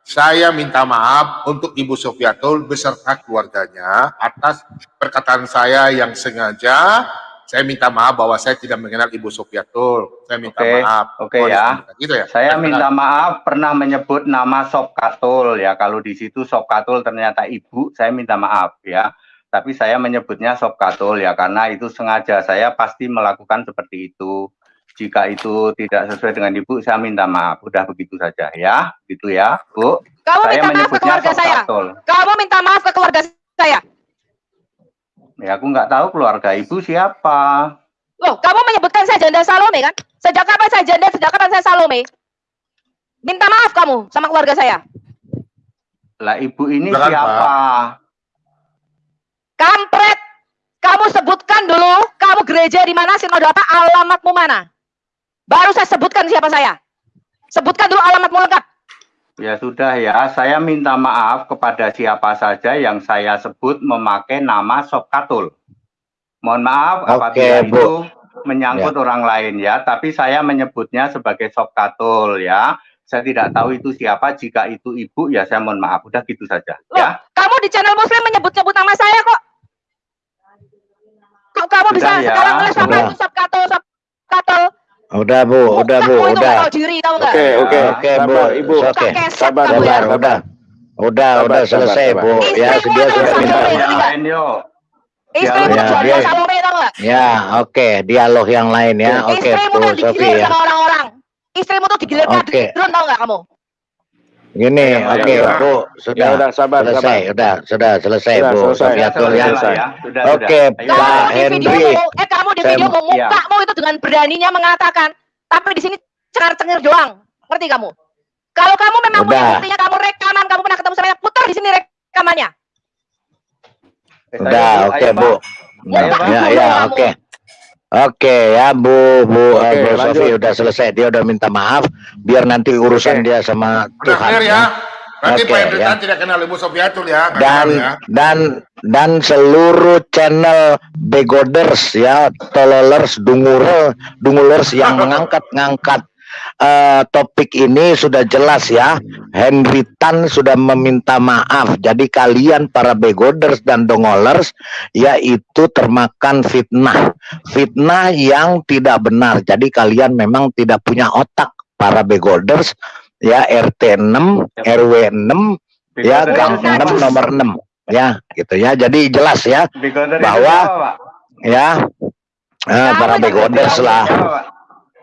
saya minta maaf untuk Ibu Sofiatul beserta keluarganya atas perkataan saya yang sengaja. Saya minta maaf bahwa saya tidak mengenal Ibu Sofiatul. Saya minta Oke, maaf. oke Oh, ya. Gitu ya. Saya Saya minta maaf pernah menyebut nama Sob Katul ya. Kalau di situ Sob Katul ternyata ibu, saya minta maaf ya. Tapi saya menyebutnya Sob Katul ya karena itu sengaja saya pasti melakukan seperti itu. Jika itu tidak sesuai dengan ibu, saya minta maaf. Udah begitu saja ya, gitu ya, Bu. Kamu saya minta maaf ke menyebutnya keluarga saya. Kamu minta maaf ke keluarga saya. Ya aku nggak tahu keluarga ibu siapa. Loh, kamu menyebutkan saya janda Salome kan? Sejak kapan saya janda? Sejak kapan saya Salome? Minta maaf kamu sama keluarga saya. Lah ibu ini Silakan, siapa? Kampret. Kamu sebutkan dulu, kamu gereja di mana, sinode apa, alamatmu mana? Baru saya sebutkan siapa saya. Sebutkan dulu alamatmu lengkap. Ya sudah ya, saya minta maaf kepada siapa saja yang saya sebut memakai nama Sob Katul. Mohon maaf Oke, apabila Bu. itu menyangkut orang lain ya, tapi saya menyebutnya sebagai Sob Katul ya. Saya tidak tahu itu siapa, jika itu ibu ya saya mohon maaf, udah gitu saja Loh, ya. kamu di channel muslim menyebut-nyebut nama saya kok. Kok kamu bisa Sudah ya, sekarang nulis sudah. itu subkatul, subkatul. Udah bu udah bu Mukamu itu udah nggak tahu diri, tahu? Oke, oke. oke bu Sabar, Ibu. oke keset Sabar, kamu ya. sabar udah udah Sabar, udah sabar, selesai sabar. bu ya itu dia sudah sama minta Salome. yang Iya. lain yuk. Istrimu Ya, dia- ya oke dialog yang lain ya oke Istrimu bu tuh Sofi digilir ya sama orang-orang. Istrimu tuh digilir Oke. kadrun, tahu nggak kamu? Gini Ya, oke ya, ya. bu Ya sudah udah sabar, selesai sabar. udah sudah selesai Sudah, bu selesai. Sofiatul ya Selesai ya. Sudah, Oke, sudah. Pak Kamu video, eh kamu di video mau Iya. mukamu itu dengan beraninya mengatakan, tapi di sini cengar-cengir doang. Ngerti kamu? Kalau kamu memang punya Udah. buktinya, kamu rekaman, kamu pernah ketemu sama saya, putar di sini rekamannya. Udah oke ayo, bu Pak. ya ya oke Oke ya Bu Bu Oke, eh, Bu lanjut. Sofi udah selesai dia udah minta maaf biar nanti urusan Oke. dia sama Udah Tuhan clear ya. ya. Nanti Oke, Pak Henry ya. Tidak kenal Ibu Sofiatul ya. dan ya. dan dan seluruh channel begoders ya tololers dungurel dungulers yang mengangkat-ngangkat eh, topik ini sudah jelas ya. Henry Tan sudah meminta maaf. Jadi kalian para begoders dan dongolers yaitu termakan fitnah. Fitnah yang tidak benar. Jadi kalian memang tidak punya otak para begoders. Ya RT 6 RW 6 ya gang itu siapa? 6 nomor 6 ya gitu ya. Jadi jelas ya bahwa ya eh, Kamu para begoders lah?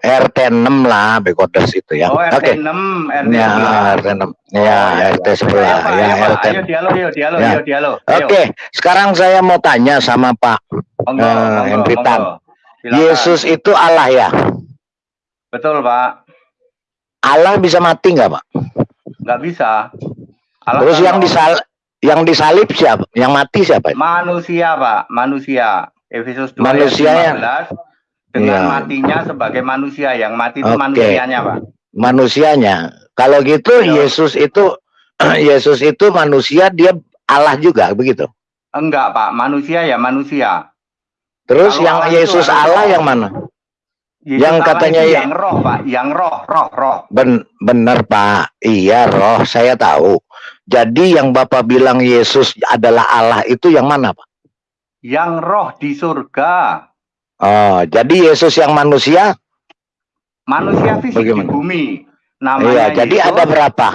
RT 6 lah begoders itu ya Oh, oke RT 6, RT ya 11. RT 6 ya RT sebelah Ayo, ya ayo. RT Ayo dialog, yuk, dialog, Ya. yuk, dialog. Oke sekarang saya mau tanya sama Pak Monggo, Eh, monggo. Tan. Yesus itu Allah ya Betul, Pak. Allah bisa mati nggak Pak Nggak bisa. Allah terus yang disal yang disalib siapa yang mati siapa manusia, Pak, manusia. Efesus 2 Manusia ayat yang- 15 dengan Iya. matinya sebagai manusia yang mati itu manusianya, Pak. manusianya kalau gitu Iya. Yesus itu Yesus itu manusia dia Allah juga begitu Enggak, Pak. Manusia ya manusia. terus Kalau yang Allah Yesus Allah Allah. yang mana Yesus Yang katanya ya- yang roh, Pak, yang roh, roh, roh. Ben, bener Pak, iya roh saya tahu. Jadi yang Bapak bilang Yesus adalah Allah itu yang mana Pak? Yang roh di surga. Oh, jadi Yesus yang manusia? Manusia fisik Bagaimana? di bumi. Namanya Iya, jadi Yesus, ada berapa?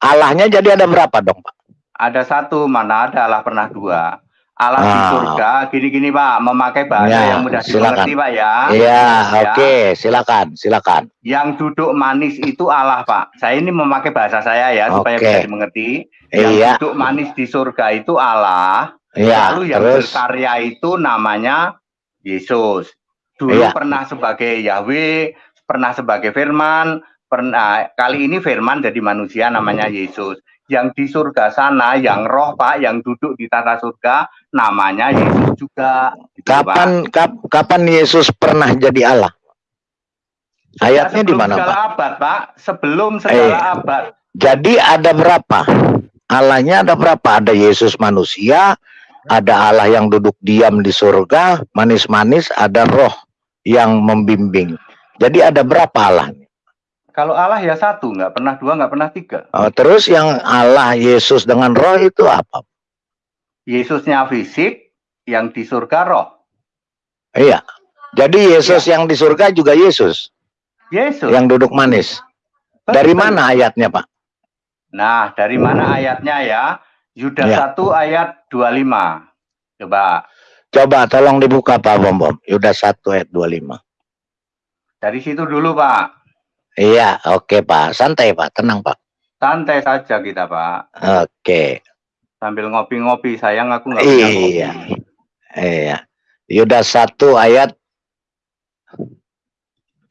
Allahnya jadi ada berapa dong Pak? ada satu, mana ada Allah pernah dua. Allah di Ah. surga, gini-gini Pak, memakai bahasa Ya, yang mudah silakan. dimengerti Pak ya. Iya, Ya. oke, silakan, silakan. Yang duduk manis itu Allah Pak. Saya ini memakai bahasa saya ya, supaya Oke. bisa dimengerti. Yang Iya, duduk manis di surga itu Allah. iya, Lalu yang terus berkarya itu namanya Yesus. Dulu Iya. pernah sebagai Yahweh, pernah sebagai Firman, pernah kali ini Firman jadi manusia namanya Yesus. Yang di surga sana, yang roh Pak, yang duduk di tata surga, namanya Yesus juga. Gitu, Pak. kapan kap- kapan Yesus pernah jadi Allah? Ayatnya di mana Pak? abad, Pak. Sebelum segala Eh. abad. Jadi ada berapa? Allahnya ada berapa? Ada Yesus manusia, ada Allah yang duduk diam di surga, manis-manis, ada roh yang membimbing. Jadi ada berapa Allah? Kalau Allah ya satu, nggak pernah dua, nggak pernah tiga. Oh, terus yang Allah Yesus dengan roh itu apa? Yesusnya fisik, yang di surga roh. Iya. Jadi Yesus yang di surga juga Yesus Yesus. yang duduk manis. Dari Betul. mana ayatnya, Pak? Nah, dari mana ayatnya ya? Yuda Ya. 1 ayat 25. Coba, Coba tolong dibuka Pak Bom Bom. Yuda 1 ayat 25. dari situ dulu Pak. Iya, oke Pak. Santai Pak, tenang Pak. Santai saja kita Pak. Oke. Sambil ngopi-ngopi, sayang aku nggak punya kopi. Iya. Iya. Yuda 1 ayat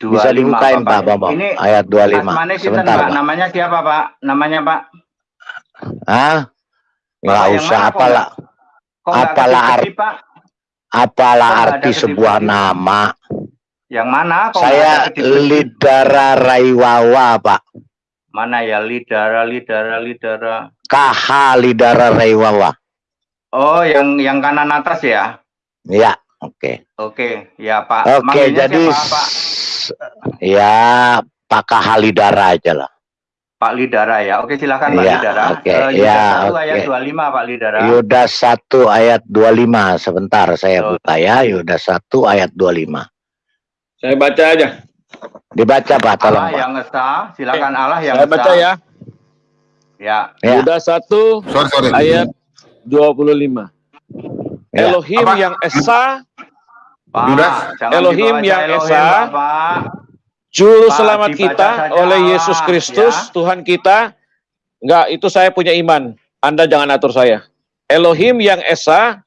25, bisa dibukain Pak Bapak. Bom Bom. Ini Ayat 25. Asmane sinten, Sebentar Pak. Pak. Namanya siapa Pak? Namanya Pak? Hah? Nggak usah mana, kok apalah Kok Apalah Pak? apalah Kok arti sebuah nama. Yang mana? Kok Saya? Lidara Raiwawa Pak. Mana ya? Lidara, lidara, lidara. KH Lidara Raiwawa. Oh, yang yang kanan atas ya? Ya, oke. Oke, ya Pak. Oke, Manggilnya jadi siapa, Pak? ya Pak KH Lidara aja lah. Pak Lidara ya. Oke, silakan Pak Iya, Lidara. oke, Eh, Yuda ya, 1 oke. ayat 25 Pak Lidara. Yuda 1 ayat 25. Sebentar saya Oh. buka ya. Yuda 1 ayat 25. Saya baca aja. Dibaca Pak, tolong Allah Pak. yang esa, silakan Allah yang Saya esa. baca ya. Ya, Ya. Yuda 1 Sorry, sorry. ayat 25. Ya. Elohim Apa? yang esa, Pak. Yudas. Elohim yang Elohim, esa. Bapak. Juru Pak, selamat kita saja oleh Yesus Allah, Kristus, ya. Tuhan kita. Enggak, itu saya punya iman. Anda jangan atur saya. Elohim yang esa,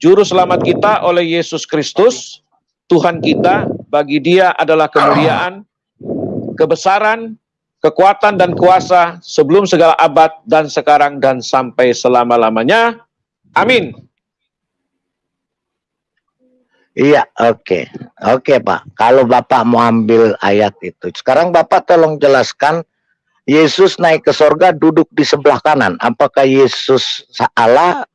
juru selamat kita oleh Yesus Kristus, Tuhan kita. Bagi dia adalah kemuliaan, kebesaran, kekuatan dan kuasa sebelum segala abad dan sekarang dan sampai selama-lamanya. Amin. Iya, oke. Oke, Pak. Kalau Bapak mau ambil ayat itu. Sekarang Bapak tolong jelaskan Yesus naik ke sorga duduk di sebelah kanan. Apakah Yesus Allah